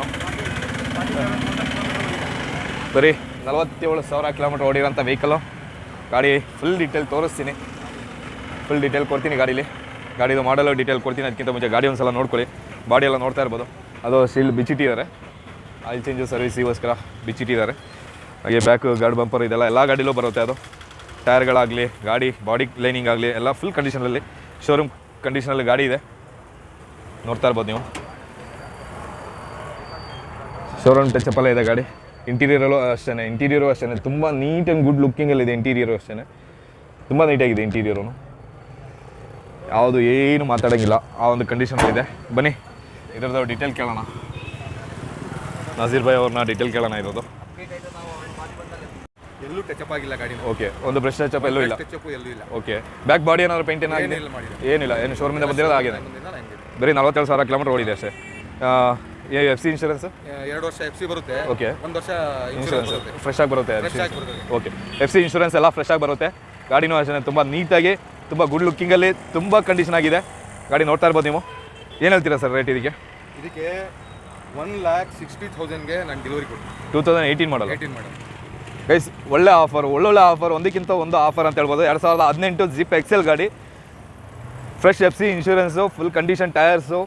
ಬರೀ ನಲವತ್ತೇಳು ಸಾವಿರ ಕಿಲೋಮೀಟ್ರ್ ಓಡಿರೋಂಥ ವೆಹಿಕಲು ಗಾಡಿ ಫುಲ್ ಡೀಟೇಲ್ ತೋರಿಸ್ತೀನಿ. ಫುಲ್ ಡೀಟೇಲ್ ಕೊಡ್ತೀನಿ ಗಾಡೀಲಿ. ಗಾಡಿದು ಮಾಡಲು ಡೀಟೇಲ್ ಕೊಡ್ತೀನಿ. ಅದಕ್ಕಿಂತ ಮುಂಚೆ ಗಾಡಿ ಒಂದು ಸಲ ನೋಡ್ಕೊಳ್ಳಿ. ಬಾಡಿ ಎಲ್ಲ ನೋಡ್ತಾ ಇರ್ಬೋದು. ಅದು ಸ್ಟಿಲ್ ಬಿಚ್ಚಿಟ್ಟಿದ್ದಾರೆ. ಆಯಿಲ್ ಚೇಂಜು ಸರ್ವಿಸಿಗೋಸ್ಕರ ಬಿಚ್ಚಿಟ್ಟಿದ್ದಾರೆ. ಹಾಗೆ ಬ್ಯಾಕ್ ಗಾರ್ಡ್ ಬಂಪರ್ ಇದೆಲ್ಲ ಎಲ್ಲ ಗಾಡಿಲೂ ಬರುತ್ತೆ ಅದು. ಟೈರ್ಗಳಾಗಲಿ ಗಾಡಿ ಬಾಡಿ ಲೈನಿಂಗ್ ಆಗಲಿ, ಎಲ್ಲ ಫುಲ್ ಕಂಡೀಷನಲ್ಲಿ ಶೋರೂಮ್ ಕಂಡೀಷನಲ್ಲಿ ಗಾಡಿ ಇದೆ. ನೋಡ್ತಾ ಇರ್ಬೋದು ನೀವು. ಶೋರೂಮ್ ಟಚ್ ಇದೆ ಗಾಡಿ. ಇಂಟೀರಿಯರಲ್ಲೂ ಅಷ್ಟೇ ಇಂಟೀರಿಯರು ಅಷ್ಟೇ ತುಂಬ ನೀಟ್ ಆ್ಯಂಡ್ ಗುಡ್ ಲುಕ್ಕಿಂಗಲ್ಲಿದೆ ಇಂಟೀರಿಯರು ಅಷ್ಟೇ ತುಂಬ ನೀಟಾಗಿದೆ ಇಂಟೀರಿಯರು ಯಾವುದು ಏನು ಮಾತಾಡೋಂಗಿಲ್ಲ. ಆ ಒಂದು ಕಂಡೀಷನ್ ಇದೆ. ಬನ್ನಿ. ಇದರದ್ದು ಡೀಟೇಲ್ ಕೇಳೋಣ. ನಜೀರ್ ಭಾಯ್ ಅವ್ರನ್ನ ಡೀಟೇಲ್ ಕೇಳೋಣ ಇರೋದು ಎಲ್ಲೂ ಟಚಪ್ ಆಗಿಲ್ಲ ಗಾಡಿ ಓಕೆ ಒಂದು ಬ್ರಷ್ ಟಚಪ್ ಎಲ್ಲೂ ಇಲ್ಲ. ಟಚಪ್ ಎಲ್ಲೂ ಇಲ್ಲ. ಓಕೆ ಬ್ಯಾಕ್ ಬಾಡಿ ಏನಾದ್ರು ಪೇಂಟ್ ಏನಾಗಿದೆ? ಏನಿಲ್ಲ ಏನಿಲ್ಲ. ಏನು ಶೋರೂಮಿಂದ ಬಂದಿರೋದು ಆಗಿದೆ ಬರೀ ನಲವತ್ತೇಳು ಸಾವಿರ ಕಿಲೋಮೀಟರ್ ಓಡಿದೆ ಅಷ್ಟೇ. ಎಫ್ ಸಿ ಇನ್ಶೂರೆನ್ಸ್ ಎರಡು ವರ್ಷ ಎಫ್ ಸಿ ಬರುತ್ತೆ. ಓಕೆ ಒಂದು ವರ್ಷ ಇನ್ಶೂರೆನ್ಸ್ ಫ್ರೆಶ್ ಆಗಿ ಬರುತ್ತೆ ಓಕೆ ಎಫ್ ಸಿ ಇನ್ಶೂರೆನ್ಸ್ ಎಲ್ಲ ಫ್ರೆಶ್ ಆಗಿ ಬರುತ್ತೆ. ಗಾಡಿನೂ ಅಷ್ಟೇ ತುಂಬ ನೀಟಾಗಿ ತುಂಬ ಗುಡ್ ಲುಕ್ಕಿಂಗಲ್ಲಿ ತುಂಬ ಕಂಡೀಷನ್ ಆಗಿದೆ. ಗಾಡಿ ನೋಡ್ತಾ ಇರ್ಬೋದು ನೀವು. ಏನು ಹೇಳ್ತೀರಾ ಸರ್ ರೇಟ್ ಇದಕ್ಕೆ? ಇದಕ್ಕೆ ಒನ್ ಲ್ಯಾಕ್ ಸಿಕ್ಸ್ಟಿ ತೌಸಂಡ್ಗೆ ನಾನು ಡೆಲಿವರಿ ಕೊಡ್ತೀನಿ. Two thousand eighteen model eighteen madam guys ಒಳ್ಳೆ ಆಫರ್ ಒಳ್ಳೊಳ್ಳೆ ಆಫರ್ ಒಂದಕ್ಕಿಂತ ಒಂದು ಆಫರ್ ಅಂತ ಹೇಳ್ಬೋದು. ಎರಡು ಸಾವಿರದ ಹದಿನೆಂಟು ಜಿಪ್ ಎಕ್ಸೆಲ್ ಗಾಡಿ. Fresh F C insurance full condition tyres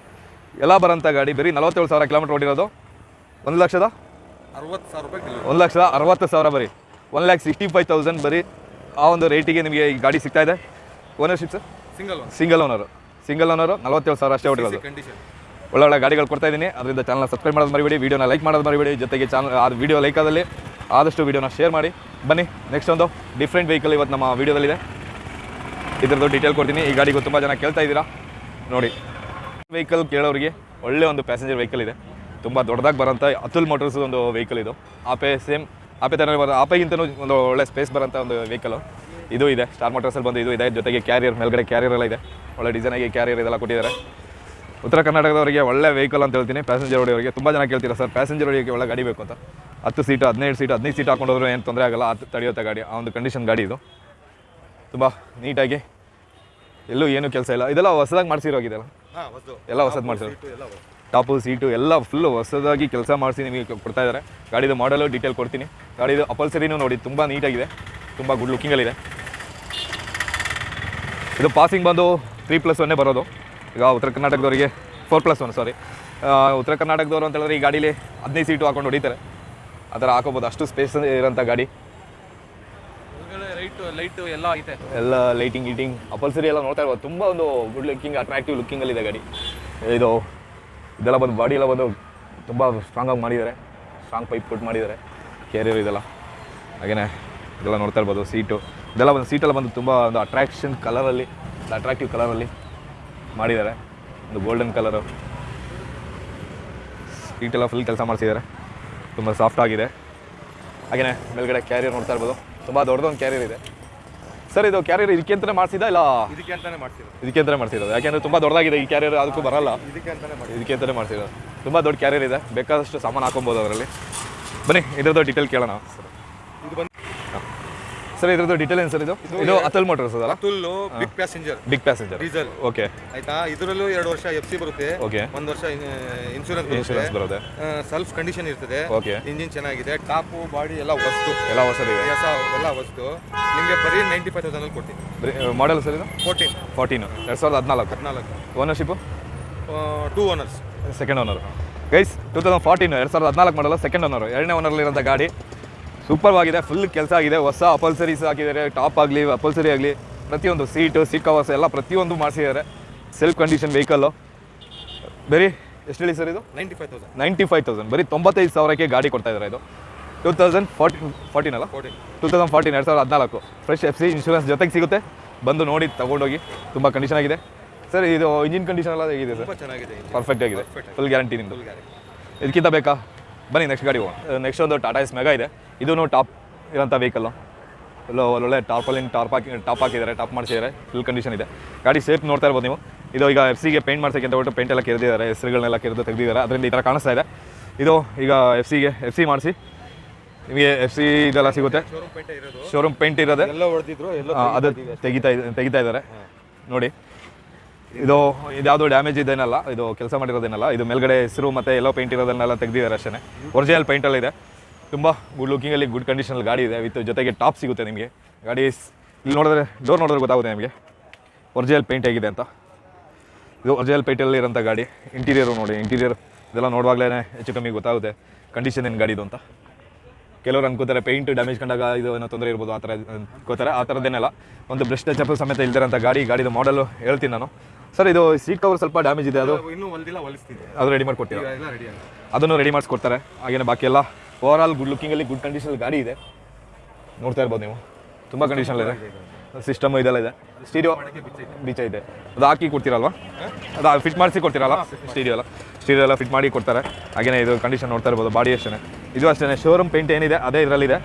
ಎಲ್ಲ ಬರೋಂಥ ಗಾಡಿ ಬರೀ ನಲವತ್ತೇಳು ಸಾವಿರ ಕಿಲೋಮೀಟರ್ ಓಡಿರೋದು. ಒಂದು ಲಕ್ಷದ? ಅರವತ್ತು ಸಾವಿರ ರೂಪಾಯಿ ಒಂದು ಲಕ್ಷದ ಅರವತ್ತು ಸಾವಿರ ಬರೀ. One lakh sixty five thousand ಬರೀ ಆ ಒಂದು ರೇಟಿಗೆ ನಿಮಗೆ ಈ ಗಾಡಿ ಸಿಗ್ತಾ ಇದೆ. Ownership sir single single owner single owner ನಲವತ್ತೇಳು ಸಾವಿರ ಅಷ್ಟೇ ಹೊಡಿರೋದು ಕಂಡೀಷನ್ ಒಳ್ಳೊಳ್ಳೆ ಗಾಡಿಗಳು ಕೊಡ್ತಾ ಇದ್ದೀನಿ ಅದರಿಂದ ಚಾನಲ್ ಸಬ್ಸ್ಕ್ರೈಬ್ ಮಾಡೋದು ಮರಿಬೇಡಿ ವೀಡಿಯೋನ ಲೈಕ್ ಮಾಡೋದು ಮರಿಬೇಡಿ. ಜೊತೆಗೆ ಚಾನಲ್ ಆ ವೀಡಿಯೋ ಲೈಕ್ ಆದಲ್ಲಿ ಆದಷ್ಟು ವೀಡಿಯೋನ ಶೇರ್ ಮಾಡಿ. ಬನ್ನಿ ನೆಕ್ಸ್ಟ್ ಒಂದು ಡಿಫ್ರೆಂಟ್ ವೆಹಿಕಲ್ ಇವತ್ತು ನಮ್ಮ ವೀಡಿಯೋದಲ್ಲಿದೆ ಇದರದ್ದು ಡೀಟೇಲ್ ಕೊಡ್ತೀನಿ. ಈ ಗಾಡಿಗೂ ತುಂಬ ಜನ ಕೇಳ್ತಾ ಇದ್ದೀರಾ. ನೋಡಿ. ವೆಹಿಕಲ್ ಕೇಳೋರಿಗೆ ಒಳ್ಳೆ ಒಂದು ಪ್ಯಾಸೆಂಜರ್ ವೆಹಿಕಲ್ ಇದೆ. ತುಂಬ ದೊಡ್ಡದಾಗಿ ಬರೋಂಥ ಅತುಲ್ ಮೋಟರ್ಸ್ ಒಂದು ವೆಹಿಕಲ್ ಇದು. ಆಪೆ ಸೇಮ್ ಆಪೆ ಥರ ಬರೋ ಆಪೆಗಿಂತನೂ ಒಂದು ಒಳ್ಳೆ ಸ್ಪೇಸ್ ಬರೋಂಥ ಒಂದು ವೆಹಿಕಲು ಇದು ಇದೆ. ಸ್ಟಾರ್ ಮೋಟರ್ಸಲ್ಲಿ ಬಂದು ಇದು ಇದೆ. ಜೊತೆಗೆ ಕ್ಯಾರಿಯರ್ ಮೇಲ್ಗಡೆ ಕ್ಯಾರಿಯರ್ ಎಲ್ಲ ಇದೆ. ಒಳ್ಳೆ ಡಿಸೈನಾಗಿ ಕ್ಯಾರಿಯರ್ ಇದೆಲ್ಲ ಕೊಟ್ಟಿದ್ದಾರೆ. ಉತ್ತರ ಕರ್ನಾಟಕದವರಿಗೆ ಒಳ್ಳೆ ವೆಹಿಕಲ್ ಅಂತ ಹೇಳ್ತೀನಿ. ಪ್ಯಾಸೆಂಜರ್ ಹೊಡಿಯೋರಿಗೆ ತುಂಬ ಜನ ಕೇಳ್ತೀರಾ ಸರ್? ಪ್ಯಾಸೆಂಜರ್ ಹೊಡಿಯೋಕ್ಕೆ ಒಳ್ಳೆ ಗಾಡಿ ಬೇಕು ಅಂತ. ಹತ್ತು ಸೀಟು ಹದಿನೈದು ಸೀಟ್ ಹದಿನೈದು ಸೀಟ್ ಹಾಕೊಂಡು ಹೋದ್ರೆ ಏನು ತೊಂದರೆ ಆಗಲ್ಲ. ಅದು ತಡೆಯುತ್ತೆ ಗಾಡಿ. ಆ ಒಂದು ಕಂಡೀಷನ್ ಗಾಡಿ ಇದು. ತುಂಬ ನೀಟಾಗಿ ಎಲ್ಲೂ ಏನೂ ಕೆಲಸ ಇಲ್ಲ. ಇದೆಲ್ಲ ಹೊಸದಾಗಿ ಮಾಡಿಸಿರೋಗಿದೆಲ್ಲ ಎಲ್ಲ ಹೊಸದು ಹೊಸ್ದು. ಟಾಪು ಸೀಟು ಎಲ್ಲ ಫುಲ್ ಹೊಸದಾಗಿ ಕೆಲಸ ಮಾಡಿಸಿ ನಿಮಗೆ ಕೊಡ್ತಾ ಇದ್ದಾರೆ ಗಾಡಿದು ಮಾಡಲು ಡೀಟೇಲ್ ಕೊಡ್ತೀನಿ. ಗಾಡಿದು ಅಪಲ್ಸರಿನೂ ನೋಡಿ ತುಂಬ ನೀಟಾಗಿದೆ ತುಂಬ ಗುಡ್ ಲುಕ್ಕಿಂಗಲ್ಲಿದೆ ಇದು ಪಾಸಿಂಗ್ ಬಂದು ತ್ರೀ ಪ್ಲಸ್ ಒನ್ನೇ ಬರೋದು. ಈಗ ಉತ್ತರ ಕರ್ನಾಟಕದವರಿಗೆ ಫೋರ್ ಪ್ಲಸ್ ಒನ್ ಸಾರಿ ಉತ್ತರ ಕರ್ನಾಟಕದವರು ಅಂತ ಹೇಳಿದ್ರೆ ಈ ಗಾಡೀಲಿ ಹದಿನೈದು ಸೀಟು ಹಾಕೊಂಡು ಹೊಡಿತಾರೆ. ಆ ಥರ ಹಾಕೋಬೋದು. ಅಷ್ಟು ಸ್ಪೇಸ್ ಇರೋಂಥ ಗಾಡಿ. ಲೈಟ್ ಎಲ್ಲ ಐತೆ. ಎಲ್ಲ ಲೈಟಿಂಗ್ ಗೀಟಿಂಗ್ ಅಪಲ್ಸರಿ ಎಲ್ಲ ನೋಡ್ತಾ ಇರ್ಬೋದು. ತುಂಬ ಒಂದು ಗುಡ್ ಲುಕ್ಕಿಂಗ್ ಅಟ್ರಾಕ್ಟಿವ್ ಲುಕ್ಕಿಂಗಲ್ಲಿದೆ ಗಾಡಿ. ಇದು, ಇದೆಲ್ಲ ಬಂದು ಬಾಡಿ ಎಲ್ಲ ಬಂದು ತುಂಬ ಸ್ಟ್ರಾಂಗಾಗಿ ಮಾಡಿದ್ದಾರೆ. ಸ್ಟ್ರಾಂಗ್ ಪೈಪ್ ಕೊಟ್ಟು ಮಾಡಿದ್ದಾರೆ. ಕ್ಯಾರಿಯರ್ ಇದೆಲ್ಲ. ಹಾಗೆಯೇ ಇದೆಲ್ಲ ನೋಡ್ತಾ ಇರ್ಬೋದು ಸೀಟು ಇದೆಲ್ಲ ಬಂದು ಸೀಟೆಲ್ಲ ಬಂದು ತುಂಬ ಒಂದು ಅಟ್ರಾಕ್ಷನ್ ಕಲರಲ್ಲಿ ಅಟ್ರಾಕ್ಟಿವ್ ಕಲರಲ್ಲಿ ಮಾಡಿದ್ದಾರೆ. ಒಂದು ಗೋಲ್ಡನ್ ಕಲರು ಸೀಟೆಲ್ಲ ಫುಲ್ ಕೆಲಸ ಮಾಡಿಸಿದ್ದಾರೆ. ತುಂಬ ಸಾಫ್ಟ್ ಆಗಿದೆ. ಹಾಗೆಯೇ ಮೇಲ್ಗಡೆ ಕ್ಯಾರಿಯರ್ ನೋಡ್ತಾ ಇರ್ಬೋದು. ತುಂಬ ದೊಡ್ಡದೊಂದು ಕ್ಯಾರಿಯರ್ ಇದೆ. ಸರ್ ಇದು ಕ್ಯಾರಿಯರ್ ಇದಕ್ಕೆ ಅಂತಾನೆ ಮಾಡಿಸಿದ ಇಲ್ಲ? ಇದಕ್ಕೆ ಅಂತಾನೆ ಮಾಡ್ತಿರೋದು ಇದಕ್ಕೆ ಅಂತಾನೆ ಮಾಡ್ತಿರೋದು ಯಾಕೆಂದ್ರೆ ತುಂಬಾ ದೊಡ್ಡದಾಗಿದೆ ಈ ಕ್ಯಾರಿಯರ್ ಅದಕ್ಕೂ ಬರಲ್ಲ. ಇದಕ್ಕೆ ಅಂತಾನೆ ಮಾಡಿ ಇದಕ್ಕೆ ಅಂತಾನೆ ಮಾಡ್ತಿರೋದು ತುಂಬಾ ದೊಡ್ಡ ಕ್ಯಾರಿಯರ್ ಇದೆ. ಬೇಕಾದಷ್ಟು ಸಾಮಾನು ಹಾಕೊಬೋದು ಅದರಲ್ಲಿ. ಬನ್ನಿ ಇದ್ರದ್ದು ಡೀಟೇಲ್ ಕೇಳೋಣ. ಬಂದು ಸರ್ ಇದ್ರದ್ದು ಡೀಟೇಲ್ ಏನು ಸರ್ ಇದು? ಇದು ಅತಲ್ ಮೋಟರ್ಸ್ ಅದಲ್ಲ? Atul big passenger big passenger diesel okay ಆಯ್ತಾ? ಇದರಲ್ಲೂ ಎರಡು ವರ್ಷ ಎಫ್ ಸಿ ಬರುತ್ತೆ. ಓಕೆ ಒಂದು ವರ್ಷ ಇನ್ಶೂರೆನ್ಸ್ ಇನ್ಶೂರೆನ್ಸ್ ಬರುತ್ತೆ. ಬರುತ್ತೆ. ಸೆಲ್ಫ್ ಕಂಡೀಷನ್ ಇರ್ತದೆ. ಓಕೆ ಇಂಜಿನ್ ಚೆನ್ನಾಗಿದೆ. ಟಾಪು ಬಾಡಿ ಎಲ್ಲ ವಸ್ತು. ಎಲ್ಲ ಹೊಸದಿದೆ ಹೊಸ ಎಲ್ಲ ವಸ್ತು. ನಿಮಗೆ ಬರೀ ನೈಂಟಿ ಫೈವ್ ತೌಸಂಡಲ್ಲಿ ಕೊಡ್ತೀನಿ. ಮಾಡೆಲ್ ಸರ್ ಇದು? ಫೋರ್ಟೀನ್ ಫೋರ್ಟೀನು ಎರಡು ಸಾವಿರದ ಹದಿನಾಲ್ಕು. ಹದಿನಾಲ್ಕು. Ownership two owners second owner guys two thousand fourteen ಎರಡು ಸಾವಿರದ ಹದಿನಾಲ್ಕು ಮಾಡಲ್ಲ ಸೆಕೆಂಡ್ ಓನರ್ ಎರಡನೇ ಓನರ್ಲಿರೋಂಥ ಗಾಡಿ. ಸೂಪರ್ ಆಗಿದೆ ಫುಲ್ ಕೆಲಸ ಆಗಿದೆ ಹೊಸ ಅಪಲ್ಸರೀಸ್ ಹಾಕಿದ್ದಾರೆ ಟಾಪ್ ಆಗಲಿ ಅಪಲ್ಸರಿ ಆಗಲಿ ಪ್ರತಿಯೊಂದು ಸೀಟು ಸೀಟ್ ಕವರ್ಸ್ ಎಲ್ಲ ಪ್ರತಿಯೊಂದು ಮಾಡಿಸಿದ್ದಾರೆ. ಸೆಲ್ಫ್ ಕಂಡೀಷನ್ ವೆಹಿಕಲ್ಲು ಬರೀ ಎಷ್ಟು ಹೇಳಿ ಸರ್ ಇದು? Ninety five thousand ninety five thousand ಬರೀ ತೊಂಬತ್ತೈದು ಸಾವಿರಕ್ಕೆ ಗಾಡಿ ಕೊಡ್ತಾ ಇದ್ದಾರೆ ಇದು. ಟೂ ತೌಸಂಡ್ ಫಾರ್ಟಿನ್ ಫಾರ್ಟೀನ್ ಅಲ್ಲ? ಫೋರ್ಟೀನ್ ಟೂ ತೌಸಂಡ್ ಫಾರ್ಟೀನ್ ಎರಡು ಸಾವಿರದ ಹದಿನಾಲ್ಕು. ಫ್ರೆಶ್ ಎಫ್ ಸಿ ಇನ್ಶೂರೆನ್ಸ್ ಜೊತೆಗೆ ಸಿಗುತ್ತೆ. ಬಂದು ನೋಡಿ ತೊಗೊಂಡೋಗಿ. ತುಂಬ ಕಂಡೀಷನ್ ಆಗಿದೆ. ಸರ್ ಇದು ಇಂಜಿನ್ ಕಂಡೀಷನ್ ಎಲ್ಲ ಹೇಗಿದೆ ಸರ್ ಚೆನ್ನಾಗಿದೆ ಪರ್ಫೆಕ್ಟ್ ಆಗಿದೆ. ಫುಲ್ ಗ್ಯಾರಂಟಿ ನಿಮ್ಮದು ಇದಕ್ಕಿಂತ ಬೇಕಾ? ಬನ್ನಿ ನೆಕ್ಸ್ಟ್ ಗಾಡಿ ಹೋಗೋಣ. ನೆಕ್ಸ್ಟ್ ಒಂದು ಟಾಟಾ ಎಸ್ ಮೆಗಾ ಇದೆ. ಇದೂ ಟಾಪ್ ಇರೋಂಥ ವೆಹಿಕಲ್ಲು. ಎಲ್ಲೋ ಒಳ್ಳೊಳ್ಳೆ ಟಾರ್ಪಲಿಂಗ್ ಟಾಪ್ ಹಾಕಿ ಟಾಪ್ ಹಾಕಿದ್ದಾರೆ ಟಾಪ್ ಮಾಡಿಸಿದ್ದಾರೆ. ಫುಲ್ ಕಂಡೀಷನ್ ಇದೆ. ಗಾಡಿ ಸೇಫ್ ನೋಡ್ತಾ ಇರ್ಬೋದು ನೀವು. ಇದು ಈಗ ಎಫ್ ಸಿಗೆ ಪೇಂಟ್ ಮಾಡ್ಸೋಕ್ಕೆ ಅಂತ ಹೊರಟು ಪೇಂಟ್ ಎಲ್ಲ ಕೆರೆದಿದ್ದಾರೆ. ಹೆಸರುಗಳನ್ನೆಲ್ಲ ಕೆರೆದು ತೆಗೆದಿದ್ದಾರೆ. ಅದರಿಂದ ಈ ಥರ ಕಾಣಿಸ್ತಾ ಇದೆ. ಇದು ಈಗ ಎಫ್ ಸಿಗೆ ಎಫ್ ಸಿ ಮಾಡಿಸಿ. ನಿಮಗೆ ಎಫ್ ಸಿ ಇದೆಲ್ಲ ಸಿಗುತ್ತೆ. ಶೋರೂಮ್ ಪೇಂಟ್ ಇರೋದೆ. ಅದು ತೆಗಿತಾ ಇದೆ ತೆಗಿತಾ ಇದ್ದಾರೆ. ನೋಡಿ. ಇದು ಇದ್ಯಾವುದು ಡ್ಯಾಮೇಜ್ ಇದೇನಲ್ಲ ಇದು ಕೆಲಸ ಮಾಡಿರೋದೇನಲ್ಲ ಇದು ಮೇಲ್ಗಡೆ ಹೆಸರು ಮತ್ತು ಎಲ್ಲೋ ಪೇಂಟ್ ಇರೋದನ್ನೆಲ್ಲ ತೆಗೆದಿದ್ದಾರೆ ಅಷ್ಟೇ ಒರಿಜಿನಲ್ ಪೇಂಟಲ್ಲಿ ಇದೆ. ತುಂಬ ಗುಡ್ ಲುಕಿಂಗಲ್ಲಿ ಗುಡ್ ಕಂಡೀಷನಲ್ಲಿ ಗಾಡಿ ಇದೆ. ವಿತ್ ಜೊತೆಗೆ ಟಾಪ್ ಸಿಗುತ್ತೆ ನಿಮಗೆ. ಗಾಡಿ ಇಲ್ಲಿ ನೋಡಿದ್ರೆ ಡೋರ್ ನೋಡಿದ್ರೆ ಗೊತ್ತಾಗುತ್ತೆ ನಿಮಗೆ. ಒರಿಜಿನಲ್ ಪೇಂಟ್ ಆಗಿದೆ ಅಂತ. ಇದು ಒರಿಜಿನಲ್ ಪೇಂಟಲ್ಲಿ ಇರೋಂಥ ಗಾಡಿ. ಇಂಟೀರಿಯರು ನೋಡಿ ಇಂಟೀರಿಯರ್ ಇದೆಲ್ಲ ನೋಡುವಾಗಲೇ ಹೆಚ್ಚು ಕಮ್ಮಿ ಗೊತ್ತಾಗುತ್ತೆ ಕಂಡೀಷನ್ ಏನು ಗಾಡಿದು ಅಂತ. ಕೆಲವರು ಅನ್ಕೋತಾರೆ ಪೇಂಟ್ ಡ್ಯಾಮೇಜ್ ಕಂಡಾಗ ಇದು ಏನೋ ತೊಂದರೆ ಇರ್ಬೋದು ಆ ಥರ ಅನ್ಕೋತಾರೆ. ಆ ಥರದ್ದೇನೆಲ್ಲ ಒಂದು ಬ್ರಷ್ ಟಚ್ ಸಮೇತ ಇಲ್ದಿರೋಂಥ ಗಾಡಿ ಗಾಡಿದು ಮಾಡಲು ಹೇಳ್ತೀನಿ ನಾನು. ಸರ್ ಇದು ಸೀಟ್ ಕವರ್ ಸ್ವಲ್ಪ ಡ್ಯಾಮೇಜ್ ಇದೆ. ಅದು ಇನ್ನೂ ಅದು ರೆಡಿ ಆಗಿದೆ. ಅದನ್ನು ರೆಡಿ ಮಾಡಿಸ್ಕೊಡ್ತಾರೆ. ಹಾಗೇನೆ ಬಾಕಿ ಎಲ್ಲ ಓವರ್ ಆಲ್ ಗುಡ್ ಲುಕಿಂಗಲ್ಲಿ ಗುಡ್ ಕಂಡೀಷನ್ ಗಾಡಿ ಇದೆ. ನೋಡ್ತಾ ಇರ್ಬೋದು ನೀವು. ತುಂಬ ಕಂಡೀಷನ್ ಇದೆ. ಸಿಸ್ಟಮ್ ಇದೆಲ್ಲ ಇದೆ. ಸ್ಟೀರಿಯೋ ಬೀಚ ಇದೆ. ಅದು ಹಾಕಿ ಕೊಡ್ತೀರಲ್ವಾ? ಅದು ಫಿಟ್ ಮಾಡಿಸಿ ಕೊಡ್ತೀರಲ್ಲ? ಸ್ಟೀರಿಯೋ ಎಲ್ಲ. ಸ್ಟೀರಿಯೋ ಎಲ್ಲ ಫಿಟ್ ಮಾಡಿ ಕೊಡ್ತಾರೆ. ಹಾಗೇನೆ ಇದು ಕಂಡೀಷನ್ ನೋಡ್ತಾ ಇರ್ಬೋದು ಬಾಡಿ ಅಷ್ಟೇ ಇದು ಅಷ್ಟೇ ಶೋರೂಮ್ ಪೇಂಟ್ ಏನಿದೆ, ಅದೇ ಇದರಲ್ಲಿದೆ.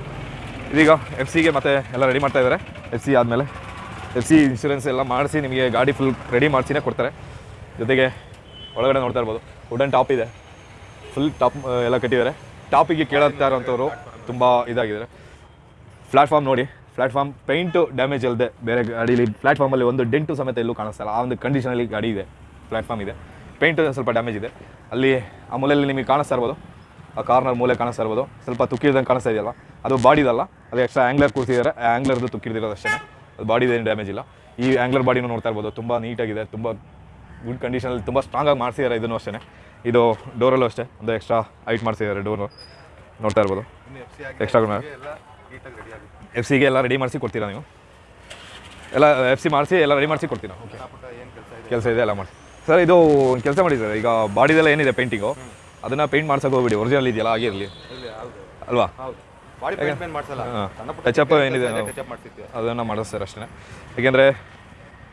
ಇದೀಗ ಎಫ್ ಸಿಗೆ ಮತ್ತೆ ಎಲ್ಲ ರೆಡಿ ಮಾಡ್ತಾ ಇದ್ದಾರೆ ಎಫ್ ಸಿ ಆದಮೇಲೆ ಎಫ್ ಸಿ ಇನ್ಶೂರೆನ್ಸ್ ಎಲ್ಲ ಮಾಡಿಸಿ ನಿಮಗೆ ಗಾಡಿ ಫುಲ್ ರೆಡಿ ಮಾಡಿಸಿನೇ ಕೊಡ್ತಾರೆ. ಜೊತೆಗೆ ಒಳಗಡೆ ನೋಡ್ತಾ ಇರ್ಬೋದು ವುಡನ್ ಟಾಪ್ ಇದೆ. ಫುಲ್ ಟಾಪ್ ಎಲ್ಲ ಕಟ್ಟಿದ್ದಾರೆ. ಟಾಪಿಗೆ ಕೇಳುತ್ತಾ ಇರೋಂಥವ್ರು ತುಂಬ ಇದಾಗಿದ್ದಾರೆ. ಪ್ಲಾಟ್ಫಾರ್ಮ್ ನೋಡಿ, ಪ್ಲಾಟ್ಫಾರ್ಮ್ ಪೇಂಟು ಡ್ಯಾಮೇಜ್ ಅಲ್ಲದೆ ಬೇರೆ ಗಾಡೀಲಿ ಪ್ಲಾಟ್ಫಾರ್ಮಲ್ಲಿ ಒಂದು ಡೆಂಟು ಸಮೇತ ಎಲ್ಲೂ ಕಾಣಿಸ್ತಲ್ಲ ಆ ಒಂದು ಕಂಡೀಷನಲ್ಲಿ ಗಾಡಿ ಇದೆ, ಪ್ಲಾಟ್ಫಾರ್ಮ್ ಇದೆ. ಪೇಂಟು ಸ್ವಲ್ಪ ಡ್ಯಾಮೇಜ್ ಇದೆ. ಅಲ್ಲಿ ಆ ಮೂಲೆಯಲ್ಲಿ ನಿಮಗೆ ಕಾಣಿಸ್ತಾ ಇರ್ಬೋದು. ಆ ಕಾರ್ನರ್ ಮೂಲೆ ಕಾಣಿಸ್ತಾ ಇರ್ಬೋದು. ಸ್ವಲ್ಪ ತುಕ್ಕಿರ್ದಂಗೆ ಕಾಣಿಸ್ತಾ ಇದೆಯಲ್ಲ, ಅದು ಬಾಡಿದಲ್ಲ ಅದು ಎಕ್ಸ್ಟ್ರಾ ಆ್ಯಂಗ್ಲರ್ ಕೂರಿಸಿದ್ದಾರೆ. ಆ ಆ್ಯಂಗ್ಲರ್ದು ತುಕ್ಕಿರ್ದಿರೋದು ಅಷ್ಟೇ. ಅದು ಬಾಡಿದೇನು ಡ್ಯಾಮೇಜ್ ಇಲ್ಲ. ಈ ಆ್ಯಂಗ್ಲರ್ ಬಾಡಿನೂ ನೋಡ್ತಾ ಇರ್ಬೋದು. ತುಂಬ ನೀಟಾಗಿದೆ ತುಂಬ ಗುಡ್ ಕಂಡೀಷನಲ್ಲಿ ತುಂಬ ಸ್ಟ್ರಾಂಗಾಗಿ ಮಾಡಿಸಿದ್ದಾರೆ ಇದನ್ನು ಅಷ್ಟೇ ಇದು ಡೋರಲ್ಲೂ ಅಷ್ಟೇ. ಒಂದು ಎಕ್ಸ್ಟ್ರಾ ಹೈಟ್ ಮಾಡಿಸಿದ್ದಾರೆ ಡೋರು ನೋಡ್ತಾ ಇರ್ಬೋದು. ಎಕ್ಸ್ಟ್ರಾ ಎಫ್ ಸಿಗೆ ಎಲ್ಲ ರೆಡಿ ಮಾಡಿಸಿ ಕೊಡ್ತೀರಾ ನೀವು? ಎಲ್ಲ ಎಫ್ ಸಿ ಮಾಡಿಸಿ ಎಲ್ಲ ರೆಡಿ ಮಾಡಿಸಿ ಕೊಡ್ತೀರಾ? ಓಕೆ ಕೆಲಸ ಇದೆ? ಎಲ್ಲ ಮಾಡಿ ಸರ್ ಇದು ಕೆಲಸ ಮಾಡಿ ಸರ್ ಈಗ ಬಾಡಿದೆಲ್ಲ ಏನಿದೆ ಪೇಂಟಿಂಗು ಅದನ್ನು ಪೇಂಟ್ ಮಾಡ್ಸೋಕೆ ಹೋಗ್ಬಿಡಿ. ಒರಿಜಿನಲ್ ಇದೆಯಲ್ಲ ಆಗಿರಲಿ. ಅಲ್ವಾ? ಏನಿದೆ ಟಚ್ ಅಪ್ ಮಾಡ್ತಿರ್ತೀವಿ ಅದನ್ನು ಮಾಡೋದು ಸರ್ ಅಷ್ಟೇ ಏಕೆಂದರೆ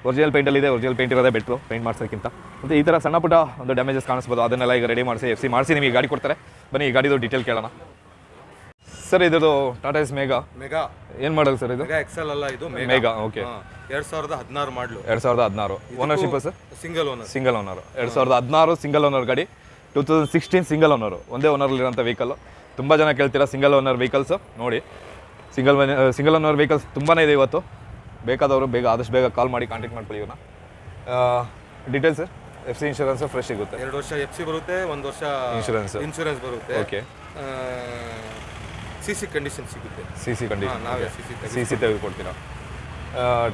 ಒರಿಜಿನಲ್ ಪೇಂಟಲ್ಲಿದೆ ಒರಿಜಿನಲ್ ಪೇಂಟ್ ಇರೋದೇ ಬೆಟ್ರು ಪೇಂಟ್ ಮಾಡ್ಸೋಕ್ಕಿಂತ ಮತ್ತು ಈ ಥರ ಸಣ್ಣ ಪುಟ್ಟ ಒಂದು ಡ್ಯಾಮೇಜಸ್ ಕಾಣಿಸ್ಬೋದು ಅದನ್ನೆಲ್ಲ ಈಗ ರೆಡಿ ಮಾಡಿಸಿ ಎಫ್ ಸಿ ಮಾಡಿಸಿ ನಿಮಗೆ ಗಾಡಿ ಕೊಡ್ತಾರೆ. ಬನ್ನಿ ಈ ಗಾಡಿದು ಡೀಟೇಲ್ ಕೇಳೋಣ. ಸರ್ ಇದ್ರದ್ದು ಟಾಟಾ ಎಸ್ ಮೇಗಾ ಮೆಗಾ ಏನು ಮಾಡಲ್ ಸರ್ ಇದು? ಎಕ್ಸೆಲ್ ಅಲ್ಲ ಇದು? ಮೇಗಾ ಓಕೆ ಎರಡ್ ಸಾವಿರದ ಹದಿನಾರು ಮಾಡಲು ಎರಡ್ ಸಾವಿರದ ಹದಿನಾರು. Ownership sir single owner single owner ಎರಡು ಸಾವಿರದ ಹದಿನಾರು ಸಿಂಗಲ್ ಓನರ್ ಗಾಡಿ. Two thousand sixteen single owner ಒಂದೇ ಓನರ್ಲಿರೋಂಥ ವೆಹಿಕಲ್ ತುಂಬ ಜನ ಕೇಳ್ತೀರಾ ಸಿಂಗಲ್ ಓನರ್ ವೆಹಿಕಲ್ಸು ನೋಡಿ ಸಿಂಗಲ್ ಸಿಂಗಲ್ ಓನರ್ ವೆಹಿಕಲ್ಸ್ ತುಂಬಾ ಇದೆ ಇವತ್ತು. ಬೇಕಾದವರು ಬೇಗ ಆದಷ್ಟು ಬೇಗ ಕಾಲ್ ಮಾಡಿ ಕಾಂಟ್ಯಾಕ್ಟ್ ಮಾಡ್ಕೊಳ್ಳಿ ಇವನ್ನ details F C insurance fresh ಸಿಗುತ್ತೆ ಎರಡು ವರ್ಷ ಎಫ್ ಸಿ ಬರುತ್ತೆ ಒಂದು ವರ್ಷ ಇನ್ಶೂರೆನ್ಸ್ ಇನ್ಶೂರೆನ್ಸ್ ಬರುತ್ತೆ ಓಕೆ ಸಿ ಸಿ ಕಂಡೀಷನ್ ಸಿಗುತ್ತೆ ಸಿ ಸಿ ಕಂಡೀಷನ್ ನಾವೇ ಸಿ ಸಿ ಸಿ ಸಿ ತೆಗೆದುಕೊಡ್ತೀರಾ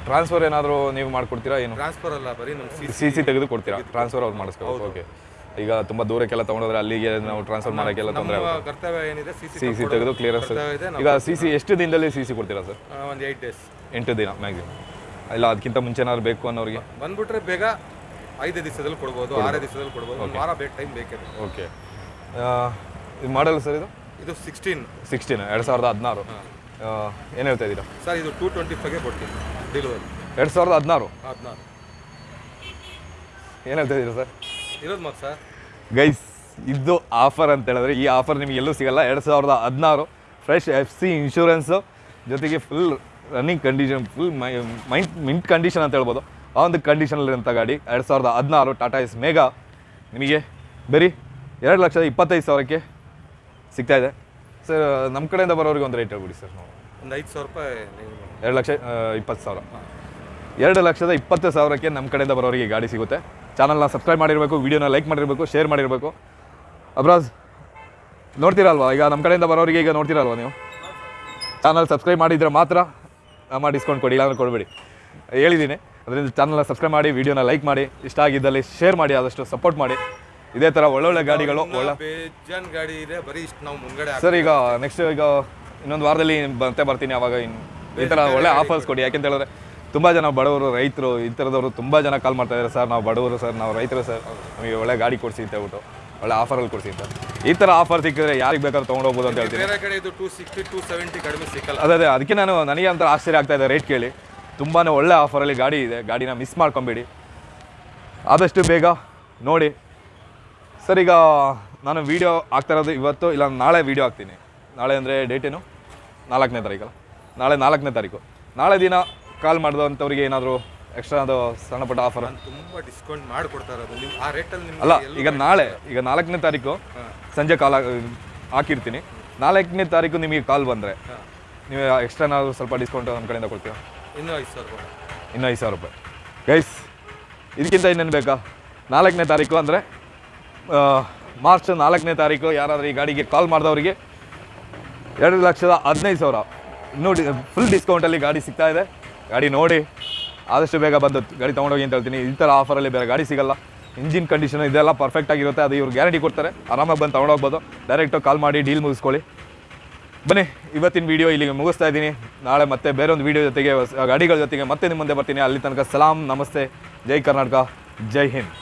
ಟ್ರಾನ್ಸ್ಫರ್ ಏನಾದರೂ ನೀವು ಮಾಡ್ಕೊಡ್ತೀರಾ ಏನು ಟ್ರಾನ್ಸ್ಫರ್ ಅಲ್ಲ ಬರೀ ನಮ್ಮ ಸಿ ಸಿ ತೆಗೆದು ಕೊಡ್ತೀರಾ ಟ್ರಾನ್ಸ್ಫರ್ ಅವ್ರು ಮಾಡಿಸ್ಕೋ ಓಕೆ ಈಗ ತುಂಬ ದೂರಕ್ಕೆಲ್ಲ ತೊಗೊಂಡೋದ್ರೆ ಅಲ್ಲಿಗೆ ನಾವು ಟ್ರಾನ್ಸ್ಫರ್ ಮಾಡೋಕ್ಕೆಲ್ಲ ತೊಂದರೆ ಕರ್ತವ್ಯ ಏನಿದೆ ಸಿ ಸಿ ತೆಗೆದು ಕ್ಲಿಯರೆನ್ಸ್ ಈಗ ಸಿ ಸಿ ಎಷ್ಟು ದಿನದಲ್ಲಿ ಸಿ ಸಿ ಕೊಡ್ತೀರಾ ಸರ್ ಒಂದು ಏಯ್ಟ್ ಡೇಸ್ ಎಂಟು ದಿನ ಮ್ಯಾಕ್ಸಿಮಮ್ ಇಲ್ಲ ಅದಕ್ಕಿಂತ ಮುಂಚೆ ಬೇಕು ಅನ್ನೋರಿಗೆ? ಬಂದ್ಬಿಟ್ರೆ ಬೇಗ ಐದು ದಿವಸದಲ್ಲಿ ಕೊಡ್ಬೋದು ಆರೇ ದಿವಸದಲ್ಲಿ ಕೊಡ್ಬೋದು. ಒಂದು ವಾರ ಬೇಕು ಟೈಮ್ ಬೇಕೇ ಬೇಕು. ಓಕೆ ಇದು ಮಾಡಲ್ಲ ಸರ್ ಇದು? ಇದು ಸಿಕ್ಸ್ಟೀನ್ ಸಿಕ್ಸ್ಟೀನ್ ಎರಡು ಸಾವಿರದ ಹದಿನಾರು. ಏನು ಹೇಳ್ತಾ ಇದ್ದೀರಾ? ಸರ್ ಇದು ಟೂ ಟ್ವೆಂಟಿ ಫೈವ್ಗೆ ಕೊಡ್ತೀನಿ ಡೆಲಿವರಿ ಎರಡು ಸಾವಿರದ ಹದಿನಾರು? ಹದಿನಾರು. ಏನು ಹೇಳ್ತಾ ಇದ್ದೀರಾ ಸರ್ ಇರೋದು ಮತ್ತೆ ಸರ್ ಗೈಸ್ ಇದು ಆಫರ್ ಅಂತ ಹೇಳಿದ್ರೆ ಈ ಆಫರ್ ನಿಮಗೆ ಎಲ್ಲೂ ಸಿಗಲ್ಲ. ಎರಡು ಸಾವಿರದ ಹದಿನಾರು ಫ್ರೆಶ್ ಎಫ್ ಸಿ ಇನ್ಶೂರೆನ್ಸು ಜೊತೆಗೆ full running condition full mind mint condition ಅಂತ ಹೇಳ್ಬೋದು. ಆ ಒಂದು ಕಂಡೀಷನಲ್ಲಿರೋಂಥ ಗಾಡಿ ಎರಡು ಸಾವಿರದ ಹದಿನಾರು ಟಾಟಾ ಎಸ್ ಮೇಗಾ ನಿಮಗೆ ಬರೀ ಎರಡು ಲಕ್ಷದ ಇಪ್ಪತ್ತೈದು ಸಾವಿರಕ್ಕೆ ಸಿಗ್ತಾ ಇದೆ. ಸರ್ ನಮ್ಮ ಕಡೆಯಿಂದ ಬರೋರಿಗೆ ಒಂದು ರೇಟ್ ಹೇಳ್ಬಿಡಿ ಸರ್ ನಾವು. ಒಂದು ಐದು ಸಾವಿರ ರೂಪಾಯಿ ಎರಡು ಲಕ್ಷ ಇಪ್ಪತ್ತು ಸಾವಿರ. ಎರಡು ಲಕ್ಷದ ಇಪ್ಪತ್ತು ಸಾವಿರಕ್ಕೆ ನಮ್ಮ ಕಡೆಯಿಂದ ಬರೋರಿಗೆ ಗಾಡಿ ಸಿಗುತ್ತೆ. ಚಾನಲ್ನ ಸಬ್ಸ್ಕ್ರೈಬ್ ಮಾಡಿರಬೇಕು ವೀಡಿಯೋನ ಲೈಕ್ ಮಾಡಿರಬೇಕು ಶೇರ್ ಮಾಡಿರಬೇಕು. ಅಬ್ರಾಜ್ ನೋಡ್ತೀರಲ್ವಾ? ಈಗ ನಮ್ಮ ಕಡೆಯಿಂದ ಬರೋರಿಗೆ ಈಗ ನೋಡ್ತೀರಲ್ವಾ ನೀವು? ಚಾನಲ್ ಸಬ್ಸ್ಕ್ರೈಬ್ ಮಾಡಿದರೆ ಮಾತ್ರ ನಮ್ಮ ಡಿಸ್ಕೌಂಟ್ ಕೊಡಿ ಇಲ್ಲಾಂದ್ರೆ ಕೊಡಬೇಡಿ. ಹೇಳಿದ್ದೀನಿ ಅದರಿಂದ ಚಾನಲ್ನ ಸಬ್ಸ್ಕ್ರೈಬ್ ಮಾಡಿ ವೀಡಿಯೋನ ಲೈಕ್ ಮಾಡಿ ಇಷ್ಟ ಆಗಿದ್ದಲ್ಲಿ ಶೇರ್ ಮಾಡಿ ಆದಷ್ಟು ಸಪೋರ್ಟ್ ಮಾಡಿ. ಇದೇ ಥರ ಒಳ್ಳೊಳ್ಳೆ ಗಾಡಿಗಳು ಒಳ್ಳೆ ಗಾಡಿ ಇದೆ ಬರೀ ಇಷ್ಟು ನಾವು ಮುಂಗಡೆ ಸರ್ ಈಗ ನೆಕ್ಸ್ಟ್ ಈಗ ಇನ್ನೊಂದು ವಾರದಲ್ಲಿ ಮತ್ತೆ ಬರ್ತೀನಿ ಅವಾಗ ಇನ್ನು ಈ ಥರ ಒಳ್ಳೆ ಆಫರ್ಸ್ ಕೊಡಿ. ಯಾಕೆಂತ ಹೇಳಿದ್ರೆ ತುಂಬ ಜನ ಬಡವರು ರೈತರು ಈ ಥರದವರು ತುಂಬ ಜನ ಕಾಲ್ ಮಾಡ್ತಾ ಇದ್ದಾರೆ ಸರ್ ನಾವು ಬಡವರು ಸರ್ ನಾವು ರೈತರು ಸರ್ ನಮಗೆ ಒಳ್ಳೆ ಗಾಡಿ ಕೊಡಿಸಿ ಅಂತ ಹೇಳ್ಬಿಟ್ಟು. ಒಳ್ಳೆ ಆಫರಲ್ಲಿ ಕೊಡ್ತೀನಿ ಸರ್ ಈ ಥರ ಆಫರ್ ಸಿಕ್ಕಿದ್ರೆ ಯಾರಿಗೆ ಬೇಕಾದ್ರೂ ತೊಗೊಂಡೋಗ್ಬೋದು ಅಂತ ಹೇಳ್ತೀನಿ. ಬೇರೆ ಕಡೆ ಇದು ಟೂ ಸಿಕ್ಸ್ಟಿ ಟೂ ಸೆವೆಂಟಿ ಕಡಿಮೆ ಸಿಕ್ಕಲ್ಲ. ಅದೇ ಅದೇ ಅದಕ್ಕೆ ನಾನು ನನಗೆ ಅಂತ ಆಶ್ಚರ್ಯ ಆಗ್ತಾ ಇದೆ ರೇಟ್ ಕೇಳಿ. ತುಂಬಾ ಒಳ್ಳೆ ಆಫರಲ್ಲಿ ಗಾಡಿ ಇದೆ ಗಾಡಿನ ಮಿಸ್ ಮಾಡ್ಕೊಂಬೇಡಿ. ಆದಷ್ಟು ಬೇಗ ನೋಡಿ. ಸರ್ ಈಗ ನಾನು ವೀಡಿಯೋ ಆಗ್ತಾ ಇರೋದು ಇವತ್ತು ಇಲ್ಲ ನಾಳೆ ವೀಡಿಯೋ ಹಾಕ್ತೀನಿ. ನಾಳೆ ಅಂದರೆ ಡೇಟ್ ಏನು? ನಾಲ್ಕನೇ ತಾರೀಕಲ್ಲ. ನಾಳೆ ನಾಲ್ಕನೇ ತಾರೀಕು. ನಾಳೆ ದಿನ ಕಾಲ್ ಮಾಡಿದಂಥವ್ರಿಗೆ ಏನಾದರೂ ಎಕ್ಸ್ಟ್ರಾ ಅದು ಸಣ್ಣ ಪುಟ್ಟ ಆಫರ್ ತುಂಬಾ ಡಿಸ್ಕೌಂಟ್ ಮಾಡಿಕೊಡ್ತಾರೆ ಅದು ನೀವು ಆ ರೇಟಲ್ಲಿ ಅಲ್ಲ ಈಗ ನಾಳೆ ಈಗ ನಾಲ್ಕನೇ ತಾರೀಕು ಸಂಜೆ ಕಾಲ್ ಹಾಕಿರ್ತೀನಿ. ನಾಲ್ಕನೇ ತಾರೀಕು ನಿಮಗೆ ಕಾಲ್ ಬಂದರೆ ನೀವು ಎಕ್ಸ್ಟ್ರಾ ನಾವು ಸ್ವಲ್ಪ ಡಿಸ್ಕೌಂಟ್ ನಮ್ಮ ಕಡೆಯಿಂದ ಕೊಡ್ತೀವಿ ಇನ್ನೂ ಐದು ಸಾವಿರ ರೂಪಾಯಿ. ಇನ್ನೂ ಐದು ಸಾವಿರ ರೂಪಾಯಿ. ಗೈಸ್ ಇದಕ್ಕಿಂತ ಇನ್ನೇನು ಬೇಕಾ? ನಾಲ್ಕನೇ ತಾರೀಕು ಅಂದರೆ ಮಾರ್ಚ್ ನಾಲ್ಕನೇ ತಾರೀಕು ಯಾರಾದರೂ ಈ ಗಾಡಿಗೆ ಕಾಲ್ ಮಾಡಿದವರಿಗೆ ಎರಡು ಲಕ್ಷದ ಹದಿನೈದು ಸಾವಿರ. ಇನ್ನೂ ಡಿ ಫುಲ್ ಡಿಸ್ಕೌಂಟಲ್ಲಿ ಗಾಡಿ ಸಿಗ್ತಾ ಇದೆ. ಗಾಡಿ ನೋಡಿ. ಆದಷ್ಟು ಬೇಗ ಬಂದು ಗಾಡಿ ತೊಗೊಂಡೋಗಿ ಅಂತ ಹೇಳ್ತೀನಿ. ಈ ಥರ ಆಫರಲ್ಲಿ ಬೇರೆ ಗಾಡಿ ಸಿಗಲ್ಲ. ಇಂಜಿನ್ ಕಂಡೀಷನ್ ಇದೆಲ್ಲ ಪರ್ಫೆಕ್ಟ್ ಆಗಿರುತ್ತೆ. ಅದು ಇವ್ರು ಗ್ಯಾರಂಟಿ ಕೊಡ್ತಾರೆ. ಆರಾಮಾಗಿ ಬಂದು ತೊಗೊಂಡೋಗ್ಬೋದು. ಡೈರೆಕ್ಟು ಕಾಲ್ ಮಾಡಿ ಡೀಲ್ ಮುಗಿಸ್ಕೊಳ್ಳಿ. ಬನ್ನಿ, ಇವತ್ತಿನ ವಿಡಿಯೋ ಇಲ್ಲಿಗೆ ಮುಗಿಸ್ತಾ ಇದ್ದೀನಿ. ನಾಳೆ ಮತ್ತೆ ಬೇರೆ ಒಂದು ವಿಡಿಯೋ ಜೊತೆಗೆ ಗಾಡಿಗಳ ಜೊತೆಗೆ ಮತ್ತೆ ನಿಮ್ಮ ಮುಂದೆ ಬರ್ತೀನಿ. ಅಲ್ಲಿ ತನಕ ಸಲಾಂ, ನಮಸ್ತೆ. ಜೈ ಕರ್ನಾಟಕ, ಜೈ ಹಿಂದ್.